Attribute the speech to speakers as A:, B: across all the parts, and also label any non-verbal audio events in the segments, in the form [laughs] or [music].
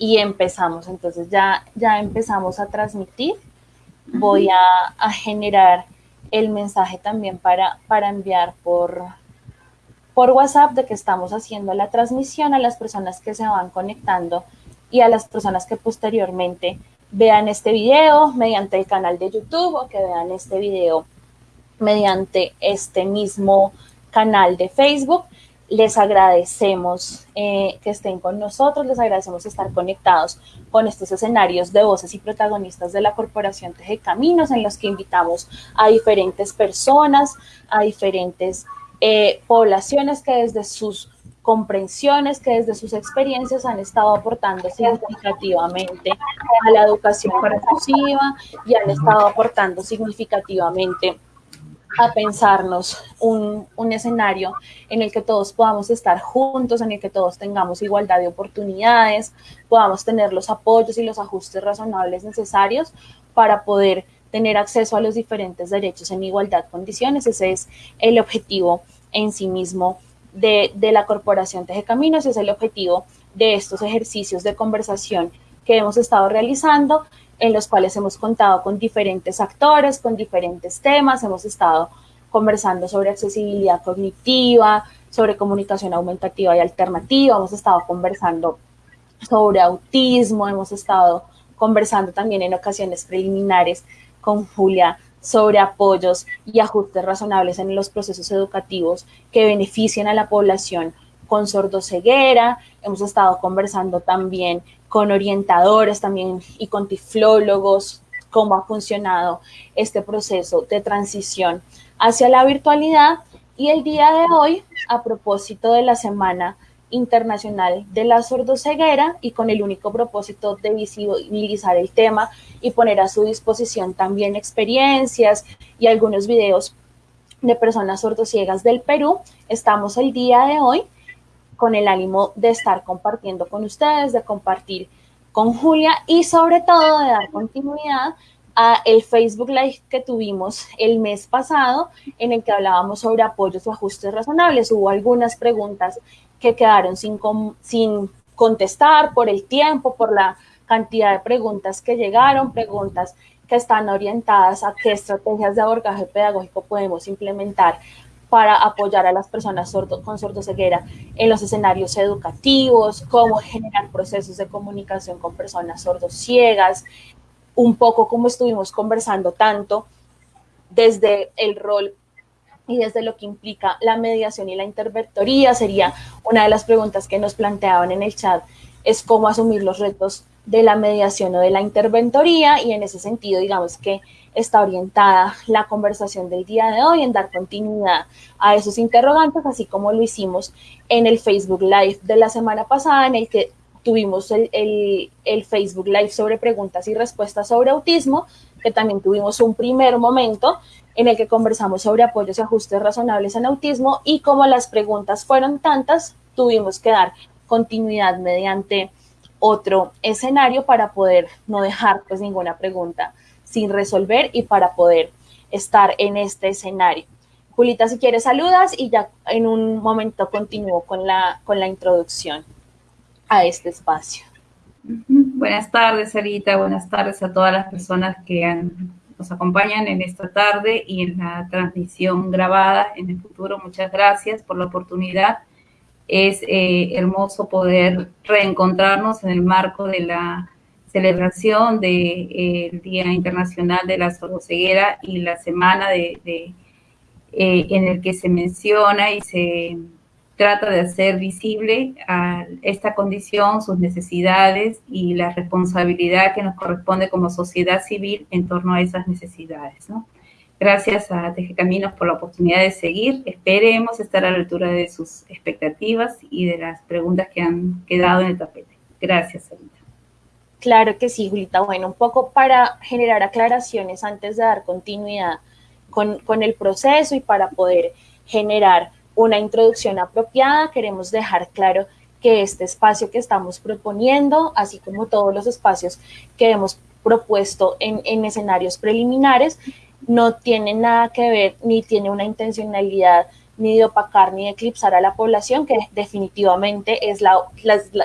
A: y empezamos. Entonces ya, ya empezamos a transmitir. Voy a, a generar el mensaje también para, para enviar por, por WhatsApp de que estamos haciendo la transmisión a las personas que se van conectando y a las personas que posteriormente vean este video mediante el canal de YouTube o que vean este video mediante este mismo canal de Facebook. Les agradecemos eh, que estén con nosotros, les agradecemos estar conectados con estos escenarios de voces y protagonistas de la Corporación Teje Caminos, en los que invitamos a diferentes personas, a diferentes eh, poblaciones que desde sus comprensiones, que desde sus experiencias han estado aportando significativamente a la educación inclusiva y han estado aportando significativamente a pensarnos un, un, escenario en el que todos podamos estar juntos, en el que todos tengamos igualdad de oportunidades, podamos tener los apoyos y los ajustes razonables necesarios para poder tener acceso a los diferentes derechos en igualdad de condiciones. Ese es el objetivo en sí mismo de, de la Corporación Teje Caminos, es el objetivo de estos ejercicios de conversación que hemos estado realizando en los cuales hemos contado con diferentes actores, con diferentes temas, hemos estado conversando sobre accesibilidad cognitiva, sobre comunicación aumentativa y alternativa, hemos estado conversando sobre autismo, hemos estado conversando también en ocasiones preliminares con Julia sobre apoyos y ajustes razonables en los procesos educativos que beneficien a la población con sordoceguera, hemos estado conversando también con orientadores también y con tiflólogos, cómo ha funcionado este proceso de transición hacia la virtualidad. Y el día de hoy, a propósito de la Semana Internacional de la Sordoceguera y con el único propósito de visibilizar el tema y poner a su disposición también experiencias y algunos videos de personas sordociegas del Perú, estamos el día de hoy con el ánimo de estar compartiendo con ustedes, de compartir con Julia y sobre todo de dar continuidad a el Facebook Live que tuvimos el mes pasado en el que hablábamos sobre apoyos o ajustes razonables. Hubo algunas preguntas que quedaron sin, sin contestar por el tiempo, por la cantidad de preguntas que llegaron, preguntas que están orientadas a qué estrategias de abordaje pedagógico podemos implementar para apoyar a las personas sordo, con sordoceguera en los escenarios educativos, cómo generar procesos de comunicación con personas sordociegas, un poco como estuvimos conversando tanto desde el rol y desde lo que implica la mediación y la interventoría, sería una de las preguntas que nos planteaban en el chat, es cómo asumir los retos de la mediación o de la interventoría. Y en ese sentido digamos que está orientada la conversación del día de hoy en dar continuidad a esos interrogantes, así como lo hicimos en el Facebook Live de la semana pasada, en el que tuvimos el, el, Facebook Live sobre preguntas y respuestas sobre autismo, que también tuvimos un primer momento en el que conversamos sobre apoyos y ajustes razonables en autismo y como las preguntas fueron tantas, tuvimos que dar continuidad mediante otro escenario para poder no dejar pues ninguna pregunta sin resolver y para poder estar en este escenario. Julita, si quieres, saludas y ya en un momento continúo con la, con la introducción a este espacio.
B: Buenas tardes, Sarita. Buenas tardes a todas las personas que nos acompañan en esta tarde y en la transmisión grabada en el futuro. Muchas gracias por la oportunidad. Es eh, hermoso poder reencontrarnos en el marco de la celebración del eh, Día Internacional de la Sordoceguera y la semana de, eh, en el que se menciona y se trata de hacer visible esta condición, sus necesidades y la responsabilidad que nos corresponde como sociedad civil en torno a esas necesidades. Gracias a Teje Caminos por la oportunidad de seguir. Esperemos estar a la altura de sus expectativas y de las preguntas que han quedado en el tapete. Gracias, Sarita.
A: Claro que sí, Julita. Bueno, un poco para generar aclaraciones antes de dar continuidad con, con, el proceso y para poder generar una introducción apropiada, queremos dejar claro que este espacio que estamos proponiendo, así como todos los espacios que hemos propuesto en, en escenarios preliminares, no tiene nada que ver ni tiene una intencionalidad ni de opacar ni de eclipsar a la población, que definitivamente es la,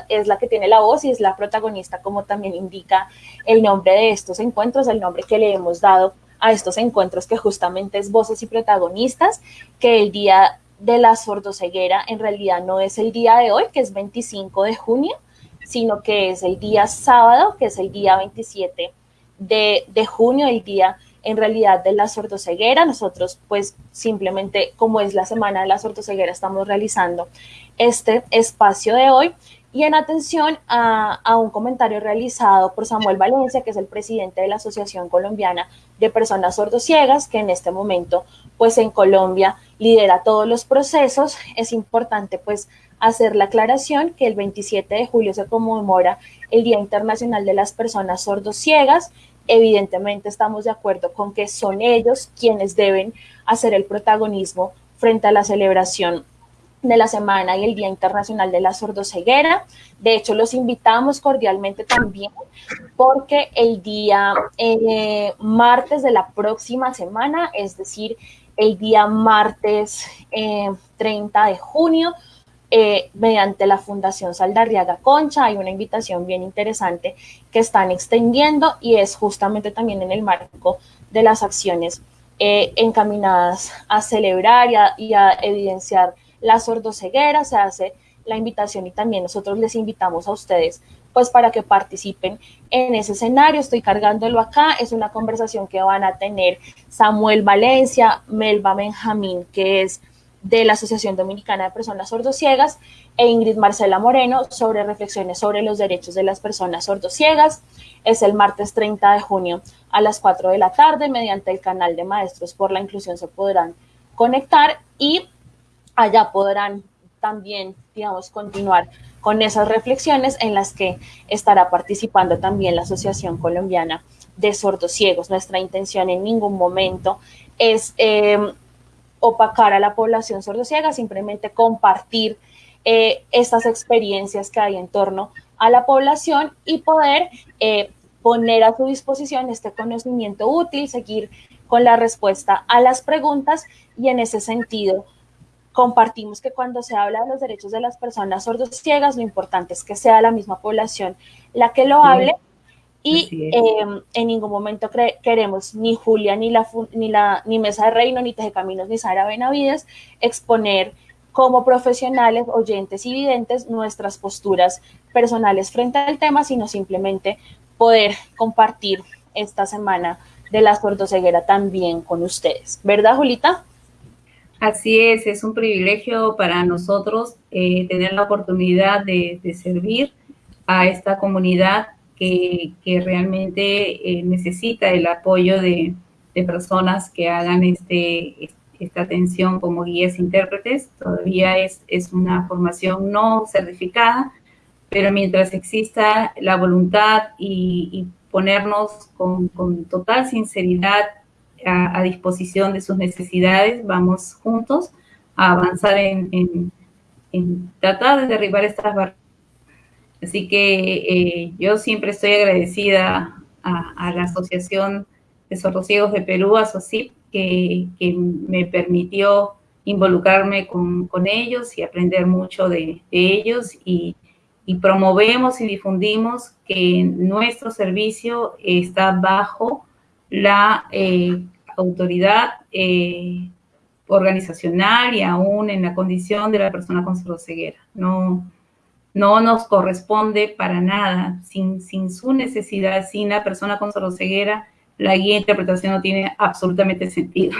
A: es la que tiene la voz y es la protagonista, como también indica el nombre de estos encuentros, el nombre que le hemos dado a estos encuentros, que justamente es voces y protagonistas, que el día de la sordoceguera en realidad no es el día de hoy, que es 25 de junio, sino que es el día sábado, que es el día 27 de, de junio, el día en realidad de la sordoceguera. Nosotros pues simplemente como es la semana de la sordoceguera estamos realizando este espacio de hoy. Y en atención a, a, un comentario realizado por Samuel Valencia, que es el presidente de la Asociación Colombiana de Personas Sordociegas, que en este momento, pues en Colombia lidera todos los procesos, es importante pues hacer la aclaración que el 27 de julio se conmemora el Día Internacional de las Personas Sordociegas evidentemente estamos de acuerdo con que son ellos quienes deben hacer el protagonismo frente a la celebración de la semana y el Día Internacional de la Sordoceguera. De hecho, los invitamos cordialmente también porque el día eh, martes de la próxima semana, es decir, el día martes 30 eh, de junio, eh, mediante la Fundación Saldarriaga Concha. Hay una invitación bien interesante que están extendiendo y es justamente también en el marco de las acciones eh, encaminadas a celebrar y a, evidenciar la sordoceguera. Se hace la invitación y también nosotros les invitamos a ustedes pues para que participen en ese escenario. Estoy cargándolo acá. Es una conversación que van a tener Samuel Valencia, Melba Benjamín, que es de la Asociación Dominicana de Personas Sordociegas e Ingrid Marcela Moreno sobre reflexiones sobre los derechos de las personas sordociegas. Es el martes 30 de junio a las 4 de la tarde mediante el canal de Maestros por la Inclusión se podrán conectar y allá podrán también, digamos, continuar con esas reflexiones en las que estará participando también la Asociación Colombiana de Sordociegos. Nuestra intención en ningún momento es eh, opacar a la población sordociega, simplemente compartir eh, estas experiencias que hay en torno a la población y poder eh, poner a su disposición este conocimiento útil, seguir con la respuesta a las preguntas y en ese sentido compartimos que cuando se habla de los derechos de las personas sordociegas, lo importante es que sea la misma población la que lo hable y em, en ningún momento queremos ni Julia, ni la, ni la ni Mesa de Reino, ni Teje Caminos, ni Sara Benavides exponer como profesionales, oyentes y videntes nuestras posturas personales frente al tema, sino simplemente poder compartir esta semana de la sordoceguera también con ustedes. ¿Verdad, Julita?
B: Así es, es un privilegio para nosotros eh, tener la oportunidad de, de servir a esta comunidad que, realmente eh, necesita el apoyo de, personas que hagan este, esta atención como guías intérpretes. Todavía es, es una formación no certificada, pero mientras exista la voluntad y, ponernos con, total sinceridad a, disposición de sus necesidades, vamos juntos a avanzar en, en, en tratar de derribar estas barreras Así que eh, yo siempre estoy agradecida a, la Asociación de Ciegos de Perú, ASOCIP, que, que me permitió involucrarme con, ellos y aprender mucho de, ellos y, promovemos y difundimos que nuestro servicio está bajo la eh, autoridad eh, organizacional y aún en la condición de la persona con ceguera. No, no nos corresponde para nada. Sin, su necesidad, sin la persona con ceguera, la guía de interpretación no tiene absolutamente sentido.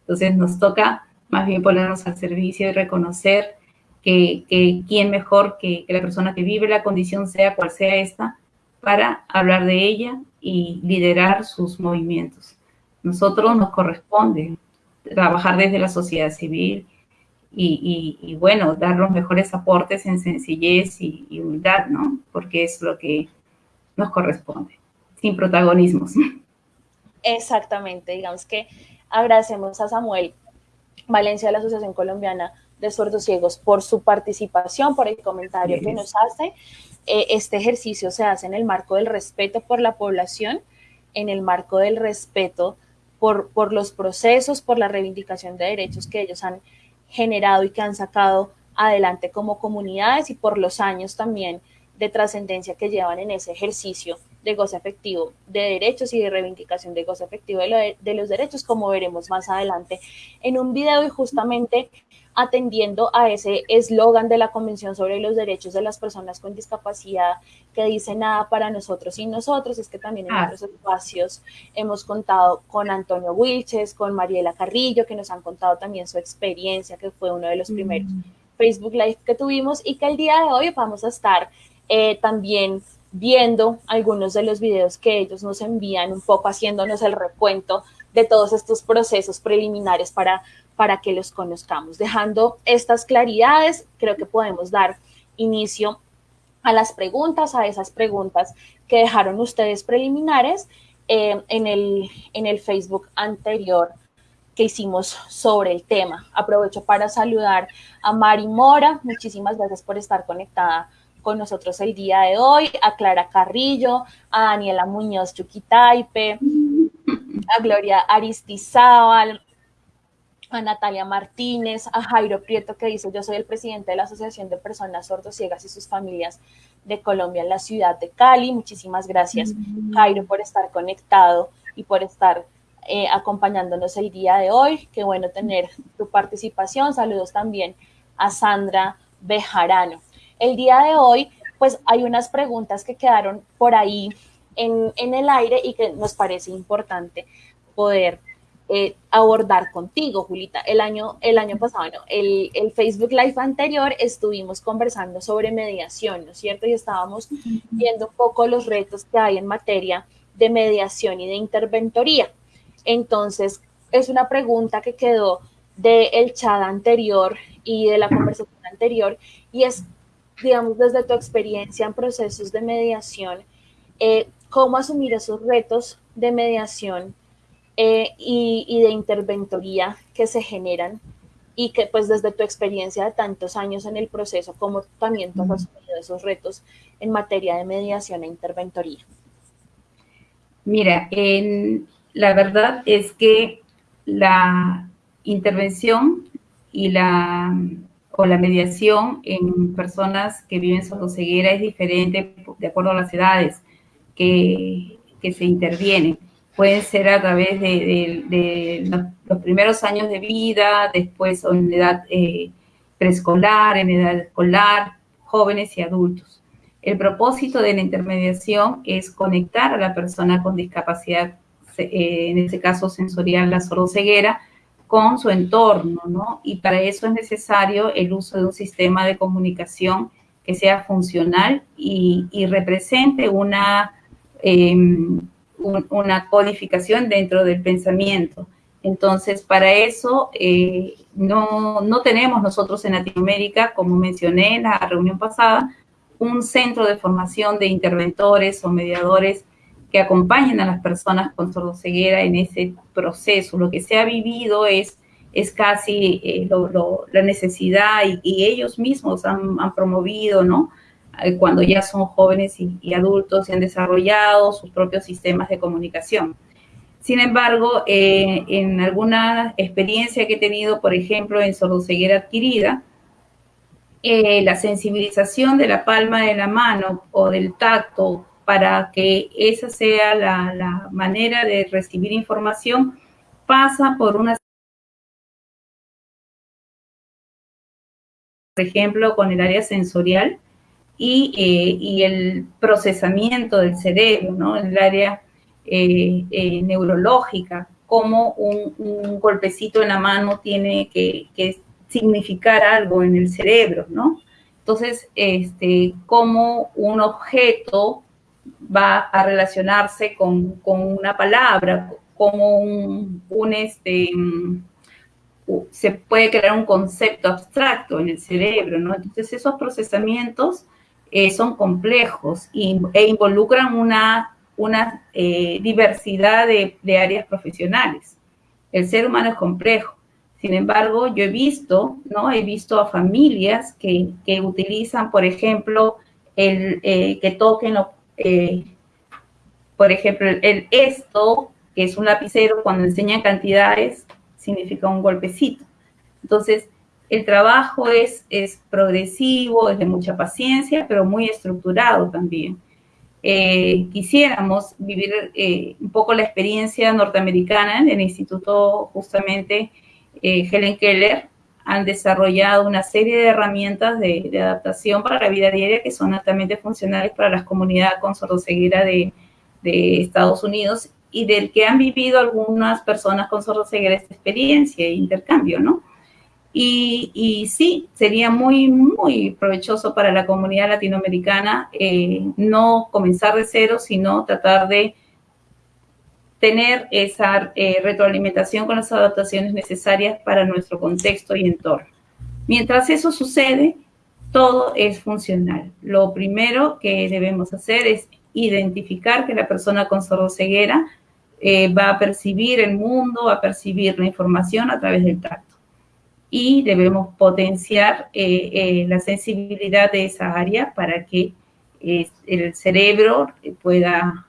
B: Entonces nos toca más bien ponernos al servicio y reconocer que, que quién mejor que, la persona que vive la condición, sea cual sea esta, para hablar de ella y liderar sus movimientos. Nosotros nos corresponde trabajar desde la sociedad civil, y, bueno, dar los mejores aportes en sencillez y, humildad, ¿no? Porque es lo que nos corresponde, sin protagonismos.
A: Exactamente, digamos que agradecemos a Samuel Valencia de la Asociación Colombiana de Sordos Ciegos por su participación, por el comentario que nos hace. Eh, este ejercicio se hace en el marco del respeto por la población, en el marco del respeto por, por los procesos, por la reivindicación de derechos que ellos han generado y que han sacado adelante como comunidades y por los años también de trascendencia que llevan en ese ejercicio de goce efectivo de derechos y de reivindicación de goce efectivo de, de los derechos, como veremos más adelante en un video. Y justamente atendiendo a ese eslogan de la Convención sobre los Derechos de las Personas con Discapacidad que dice nada para nosotros y nosotros, es que también en ah. otros espacios hemos contado con Antonio Wilches, con Mariela Carrillo, que nos han contado también su experiencia, que fue uno de los primeros mm. Facebook Live que tuvimos y que el día de hoy vamos a estar eh, también viendo algunos de los videos que ellos nos envían, un poco haciéndonos el recuento de todos estos procesos preliminares para para que los conozcamos. Dejando estas claridades, creo que podemos dar inicio a las preguntas, a esas preguntas que dejaron ustedes preliminares eh, en, el, en el Facebook anterior que hicimos sobre el tema. Aprovecho para saludar a Mari Mora, muchísimas gracias por estar conectada con nosotros el día de hoy, a Clara Carrillo, a Daniela Muñoz Chuquitaipe, a Gloria Aristizábal, a Natalia Martínez, a Jairo Prieto que dice, yo soy el presidente de la Asociación de Personas Sordociegas y sus familias de Colombia en la ciudad de Cali. Muchísimas gracias, Jairo, por estar conectado y por estar eh, acompañándonos el día de hoy. Qué bueno tener tu participación. Saludos también a Sandra Bejarano. El día de hoy, pues hay unas preguntas que quedaron por ahí en, en el aire y que nos parece importante poder eh, abordar contigo, Julita. El año, el año pasado, el, el, Facebook Live anterior estuvimos conversando sobre mediación, ¿no es cierto? Y estábamos viendo un poco los retos que hay en materia de mediación y de interventoría. Entonces, es una pregunta que quedó del chat anterior y de la conversación anterior, y es, digamos, desde tu experiencia en procesos de mediación, eh, cómo asumir esos retos de mediación eh, y, de interventoría que se generan y que pues desde tu experiencia de tantos años en el proceso, como también tú has asumido esos retos en materia de mediación e interventoría.
B: Mira, en, la verdad es que la intervención y la o la mediación en personas que viven ceguera es diferente de acuerdo a las edades que, que se intervienen pueden ser a través de, los, primeros años de vida, después en edad eh, preescolar, en edad escolar, jóvenes y adultos. El propósito de la intermediación es conectar a la persona con discapacidad, eh, en este caso sensorial, la sordoceguera, con su entorno, ¿no? Y para eso es necesario el uso de un sistema de comunicación que sea funcional y, represente una em, una codificación dentro del pensamiento. Entonces, para eso eh, no, no tenemos nosotros en Latinoamérica, como mencioné en la reunión pasada, un centro de formación de interventores o mediadores que acompañen a las personas con sordoceguera en ese proceso. Lo que se ha vivido es, es casi eh, la necesidad y, ellos mismos han promovido, ¿no? Eh, cuando ya son jóvenes y, adultos y han desarrollado sus propios sistemas de comunicación. Sin embargo, eh, en alguna experiencia que he tenido, por ejemplo, en sordoceguera adquirida, eh, la sensibilización de la palma de la mano o del tacto para que esa sea la, la manera de recibir información pasa por una por ejemplo, con el área sensorial, eh, y, el procesamiento del cerebro, ¿no? El área eh, eh, neurológica, cómo un, golpecito en la mano tiene que, significar algo en el cerebro, ¿no? Entonces, este, cómo un objeto va a relacionarse con, una palabra, cómo un, un este, se puede crear un concepto abstracto en el cerebro, ¿no? Entonces, esos procesamientos eh, son complejos e involucran una, una eh, diversidad de, áreas profesionales. El ser humano es complejo. Sin embargo, yo he visto, ¿no? He visto a familias que, utilizan, por ejemplo, el eh, que toquen, por ejemplo, el, esto, que es un lapicero, cuando enseñan cantidades, significa un golpecito. Entonces, El trabajo es, es progresivo, es de mucha paciencia, pero muy estructurado también. Eh, quisiéramos vivir eh, un poco la experiencia norteamericana en el instituto justamente eh, Helen Keller, han desarrollado una serie de herramientas de, adaptación para la vida diaria que son altamente funcionales para las comunidades con sordoceguera de, de Estados Unidos y del que han vivido algunas personas con sordoceguera esta experiencia e intercambio, ¿no? Y, sí, sería muy, muy provechoso para la comunidad latinoamericana eh, no comenzar de cero, sino tratar de tener esa eh, retroalimentación con las adaptaciones necesarias para nuestro contexto y entorno. Mientras eso sucede, todo es funcional. Lo primero que debemos hacer es identificar que la persona con sordoceguera eh, va a percibir el mundo, va a percibir la información a través del tacto y debemos potenciar eh, eh, la sensibilidad de esa área para que eh, el cerebro pueda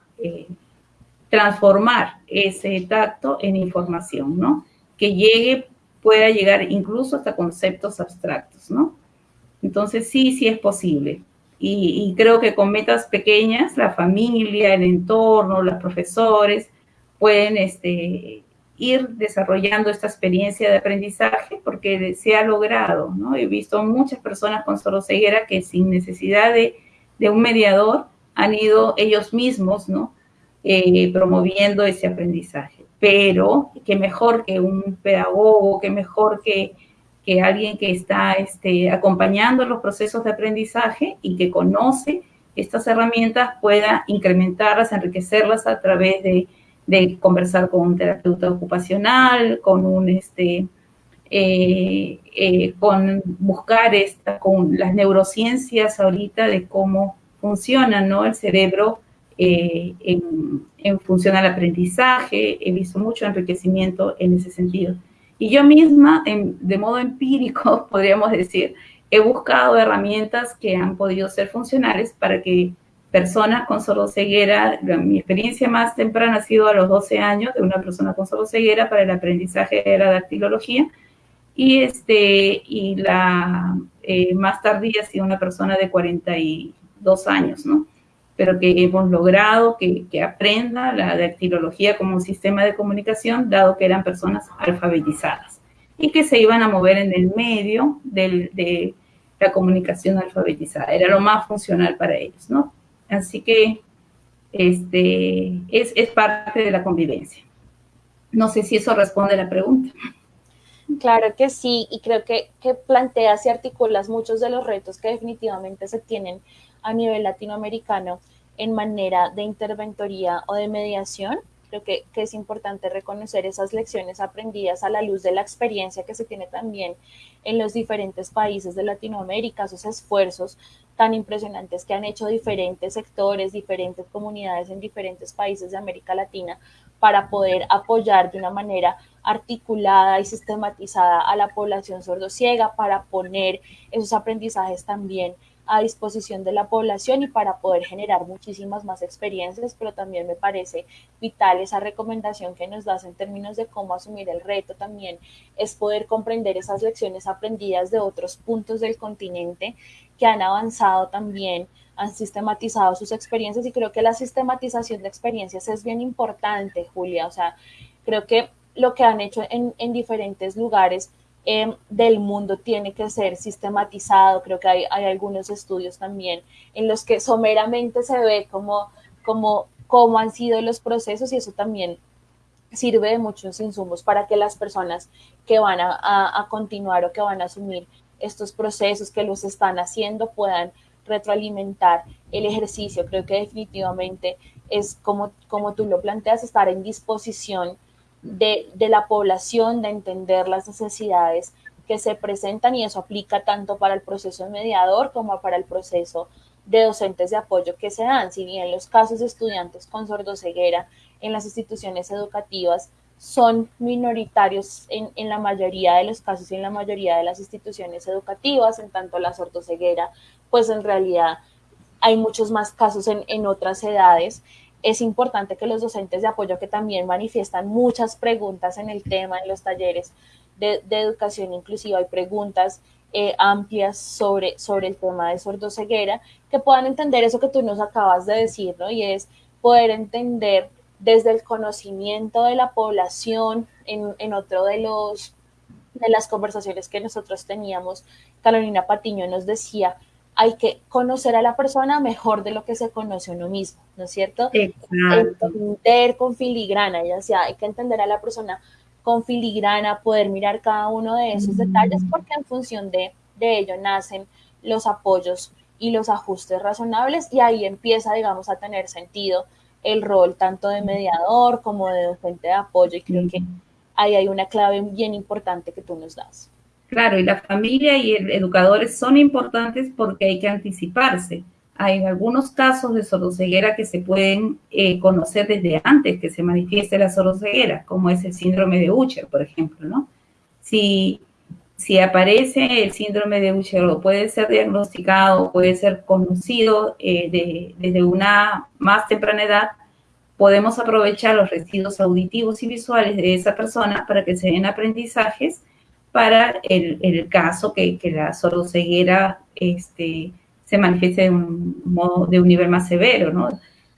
B: transformar ese tacto en información, ¿no? Que llegue, pueda llegar incluso hasta conceptos abstractos, ¿no? Entonces sí, sí es posible. Y, y creo que con metas pequeñas, la familia, el entorno, los profesores pueden este, ir desarrollando esta experiencia de aprendizaje porque se ha logrado, ¿no? He visto muchas personas con ceguera que sin necesidad de, un mediador han ido ellos mismos, ¿no? Eh, promoviendo ese aprendizaje. Pero qué mejor que un pedagogo, qué mejor que, que alguien que está este, acompañando los procesos de aprendizaje y que conoce estas herramientas pueda incrementarlas, enriquecerlas a través de de conversar con un terapeuta ocupacional, con un, este, eh, eh, con buscar esta, con las neurociencias ahorita de cómo funciona, ¿no? El cerebro eh, en, función al aprendizaje, he visto mucho enriquecimiento en ese sentido. Y yo misma, de modo empírico, [laughs] podríamos decir, he buscado herramientas que han podido ser funcionales para que personas con ceguera, mi experiencia más temprana ha sido a los 12 años de una persona con ceguera para el aprendizaje de la dactilología y, este, y la eh, más tardía ha sido una persona de 42 años, ¿no? Pero que hemos logrado que, que aprenda la dactilología como un sistema de comunicación, dado que eran personas alfabetizadas y que se iban a mover en el medio del, de la comunicación alfabetizada. Era lo más funcional para ellos, ¿no? Así que este, es, es parte de la convivencia. No sé si eso responde a la pregunta.
A: Claro que sí, y creo que, que, planteas y articulas muchos de los retos que definitivamente se tienen a nivel latinoamericano en manera de interventoría o de mediación. Creo que, que, es importante reconocer esas lecciones aprendidas a la luz de la experiencia que se tiene también en los diferentes países de Latinoamérica, esos esfuerzos tan impresionantes que han hecho diferentes sectores, diferentes comunidades en diferentes países de América Latina para poder apoyar de una manera articulada y sistematizada a la población sordociega, para poner esos aprendizajes también a disposición de la población y para poder generar muchísimas más experiencias, pero también me parece vital esa recomendación que nos das en términos de cómo asumir el reto también es poder comprender esas lecciones aprendidas de otros puntos del continente que han avanzado también, han sistematizado sus experiencias y creo que la sistematización de experiencias es bien importante, Julia. O sea, creo que lo que han hecho en, en diferentes lugares eh, del mundo tiene que ser sistematizado. Creo que hay, hay, algunos estudios también en los que someramente se ve cómo, han sido los procesos y eso también sirve de muchos insumos para que las personas que van a, a continuar o que van a asumir estos procesos que los están haciendo puedan retroalimentar el ejercicio. Creo que definitivamente es como, como tú lo planteas, estar en disposición de, de, la población, de entender las necesidades que se presentan y eso aplica tanto para el proceso mediador como para el proceso de docentes de apoyo que se dan. Si bien los casos de estudiantes con sordoceguera en las instituciones educativas son minoritarios en, en, la mayoría de los casos y en la mayoría de las instituciones educativas, en tanto la sordoceguera, pues en realidad hay muchos más casos en, en otras edades. Es importante que los docentes de apoyo que también manifiestan muchas preguntas en el tema, en los talleres, de, educación inclusiva y preguntas eh, amplias sobre, sobre el tema de sordoceguera, que puedan entender eso que tú nos acabas de decir, ¿no? Y es poder entender desde el conocimiento de la población, en, en otro de los de las conversaciones que nosotros teníamos, Carolina Patiño nos decía, hay que conocer a la persona mejor de lo que se conoce uno mismo, ¿no es cierto?
B: Exacto.
A: Entender con filigrana, ya sea, hay que entender a la persona con filigrana, poder mirar cada uno de esos detalles, porque en función de, de ello nacen los apoyos y los ajustes razonables y ahí empieza, digamos, a tener sentido el rol tanto de mediador como de docente de apoyo y creo que ahí hay una clave bien importante que tú nos das.
B: Claro, y la familia y el educadores son importantes porque hay que anticiparse. Hay algunos casos de sordoceguera que se pueden eh, conocer desde antes que se manifieste la sordoceguera, como es el síndrome de Ucher, por ejemplo, ¿no? Si, si aparece el síndrome de Ucher o puede ser diagnosticado, puede ser conocido eh, desde una más temprana edad, podemos aprovechar los residuos auditivos y visuales de esa persona para que se den aprendizajes para el, caso que, la sordoceguera este, se manifieste de un, modo, de un nivel más severo, ¿no?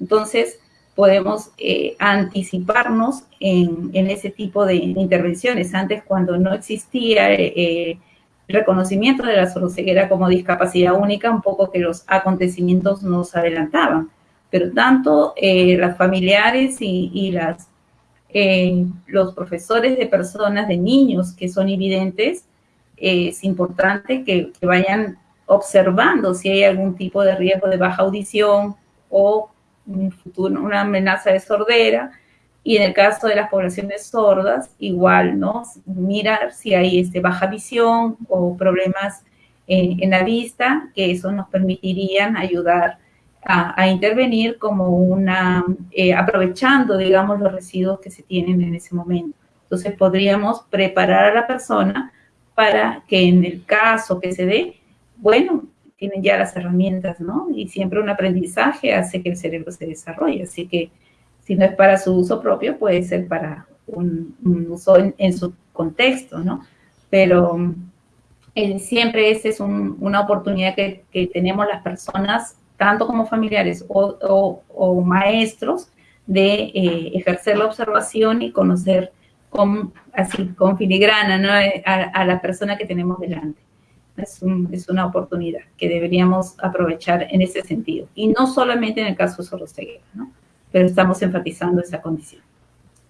B: Entonces, podemos eh, anticiparnos en, ese tipo de intervenciones. Antes, cuando no existía eh, el reconocimiento de la sordoceguera como discapacidad única, un poco que los acontecimientos nos adelantaban. Pero tanto eh, las familiares y, las, los profesores de personas, de niños que son evidentes, es importante que vayan observando si hay algún tipo de riesgo de baja audición o un futuro, una amenaza de sordera. Y en el caso de las poblaciones sordas, igual, ¿no? Mirar si hay este, baja visión o problemas en, la vista, que eso nos permitirían ayudar a, intervenir como una, eh, aprovechando, digamos, los residuos que se tienen en ese momento. Entonces podríamos preparar a la persona para que en el caso que se dé, bueno, tienen ya las herramientas, ¿no? Y siempre un aprendizaje hace que el cerebro se desarrolle. Así que si no es para su uso propio, puede ser para un, uso en, su contexto, ¿no? Pero eh, siempre esa es una oportunidad que, tenemos las personas, tanto como familiares o, maestros, de eh, ejercer la observación y conocer con, así, con filigrana ¿no? a la persona que tenemos delante es, una oportunidad que deberíamos aprovechar en ese sentido. Y no solamente en el caso de sordoceguera, ¿no? Pero estamos enfatizando esa condición.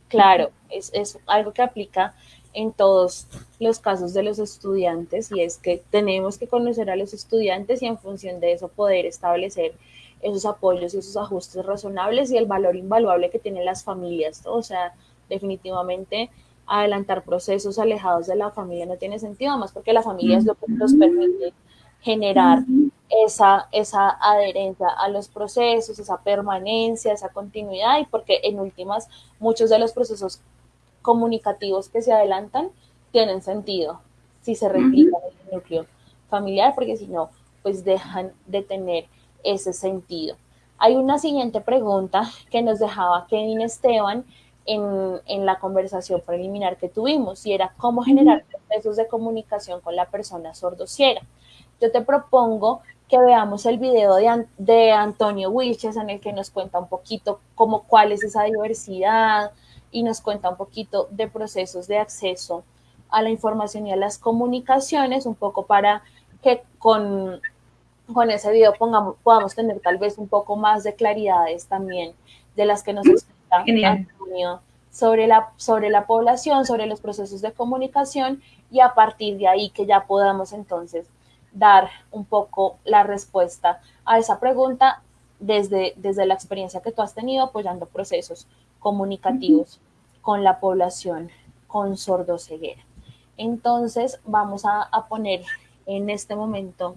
A: Claro, es, es algo que aplica en todos los casos de los estudiantes y es que tenemos que conocer a los estudiantes y en función de eso poder establecer esos apoyos y esos ajustes razonables y el valor invaluable que tienen las familias. O sea, definitivamente adelantar procesos alejados de la familia no tiene sentido, más porque la familia es lo que nos permite generar esa, esa adherencia a los procesos, esa permanencia, esa continuidad y porque en últimas muchos de los procesos comunicativos que se adelantan tienen sentido si se replican en el núcleo familiar, porque si no, pues dejan de tener ese sentido. Hay una siguiente pregunta que nos dejaba Kevin Esteban en, la conversación preliminar que tuvimos y era cómo generar procesos de comunicación con la persona sordociera. Yo te propongo que veamos el video de, de Antonio Wilches en el que nos cuenta un poquito cómo cuál es esa diversidad y nos cuenta un poquito de procesos de acceso a la información y a las comunicaciones, un poco para que con, con ese video pongamos, podamos tener tal vez un poco más de claridades también de las que nos explica sobre la, sobre la población, sobre los procesos de comunicación y a partir de ahí que ya podamos entonces dar un poco la respuesta a esa pregunta desde, desde la experiencia que tú has tenido apoyando procesos comunicativos con la población con sordoceguera. Entonces vamos a, poner en este momento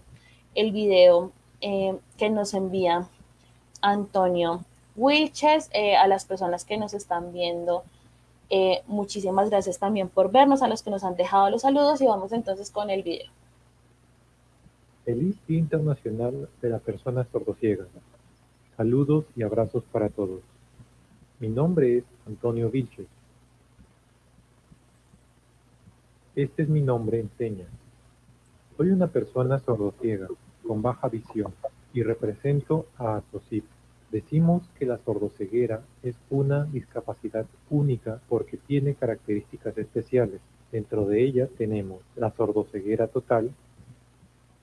A: el video eh, que nos envía Antonio Wilches, eh, a las personas que nos están viendo. Eh, muchísimas gracias también por vernos, a los que nos han dejado los saludos y vamos entonces con el video.
C: Feliz Día Internacional de la Persona Sordociega. Saludos y abrazos para todos. Mi nombre es Antonio Vilches. Este es mi nombre en señas. Soy una persona sordociega, con baja visión, y represento a Atosip. Decimos que la sordoceguera es una discapacidad única porque tiene características especiales. Dentro de ellas tenemos la sordoceguera total,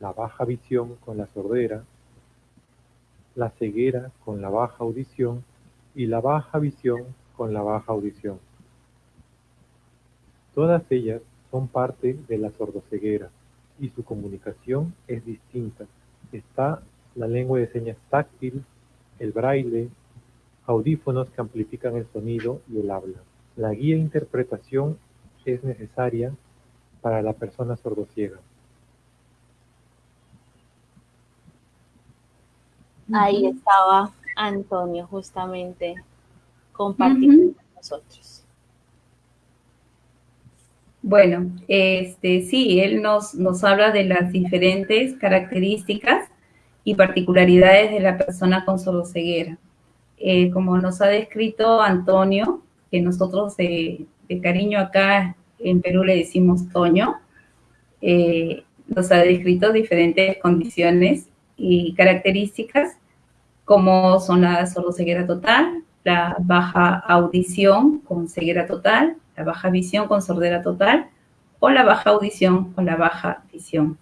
C: la baja visión con la sordera, la ceguera con la baja audición y la baja visión con la baja audición. Todas ellas son parte de la sordoceguera y su comunicación es distinta. Está la lengua de señas táctil, el braille, audífonos que amplifican el sonido y el habla. La guía e interpretación es necesaria para la persona sordociega.
A: Ahí estaba Antonio justamente compartiendo con nosotros.
B: Bueno, este sí, él nos, nos habla de las diferentes características y particularidades de la persona con sordoceguera. Eh, como nos ha descrito Antonio, que nosotros de, cariño acá en Perú le decimos Toño, eh, nos ha descrito diferentes condiciones y características como son la sordoceguera total, la baja audición con ceguera total, la baja visión con sordera total o la baja audición con la baja visión.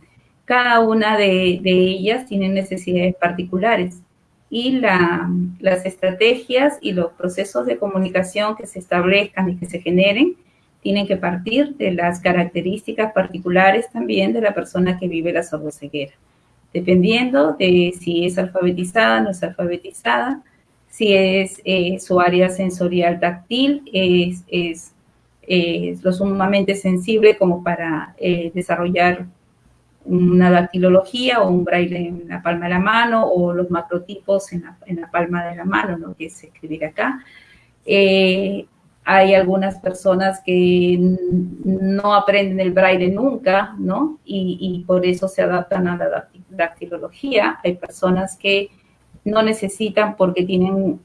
B: Cada una de, ellas tiene necesidades particulares. Y las estrategias y los procesos de comunicación que se establezcan y que se generen tienen que partir de las características particulares también de la persona que vive la sordoceguera dependiendo de si es alfabetizada, no es alfabetizada, si es eh, su área sensorial táctil, es, es, lo sumamente sensible como para eh, desarrollar una dactilología o un braille en la palma de la mano o los macrotipos en la, palma de la mano, ¿no? que es escribir acá. Eh, hay algunas personas que no aprenden el braille nunca, ¿no? Y, por eso se adaptan a la dactilología. Hay personas que no necesitan porque tienen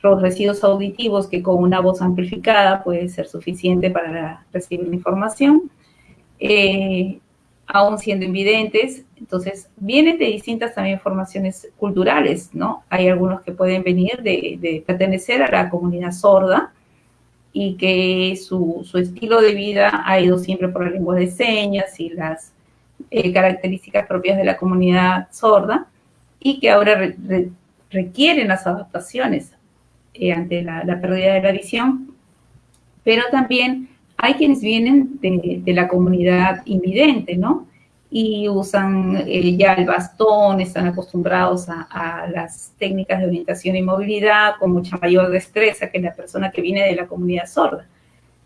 B: los residuos auditivos que con una voz amplificada puede ser suficiente para recibir la información. Eh, aún siendo invidentes, entonces vienen de distintas también formaciones culturales, ¿no? Hay algunos que pueden venir de, pertenecer a la comunidad sorda, y que su, estilo de vida ha ido siempre por la lengua de señas y las eh, características propias de la comunidad sorda y que ahora requieren las adaptaciones eh, ante la, pérdida de la visión, pero también hay quienes vienen de, la comunidad invidente, ¿no? y usan eh, ya el bastón, están acostumbrados a, las técnicas de orientación y movilidad con mucha mayor destreza que la persona que viene de la comunidad sorda.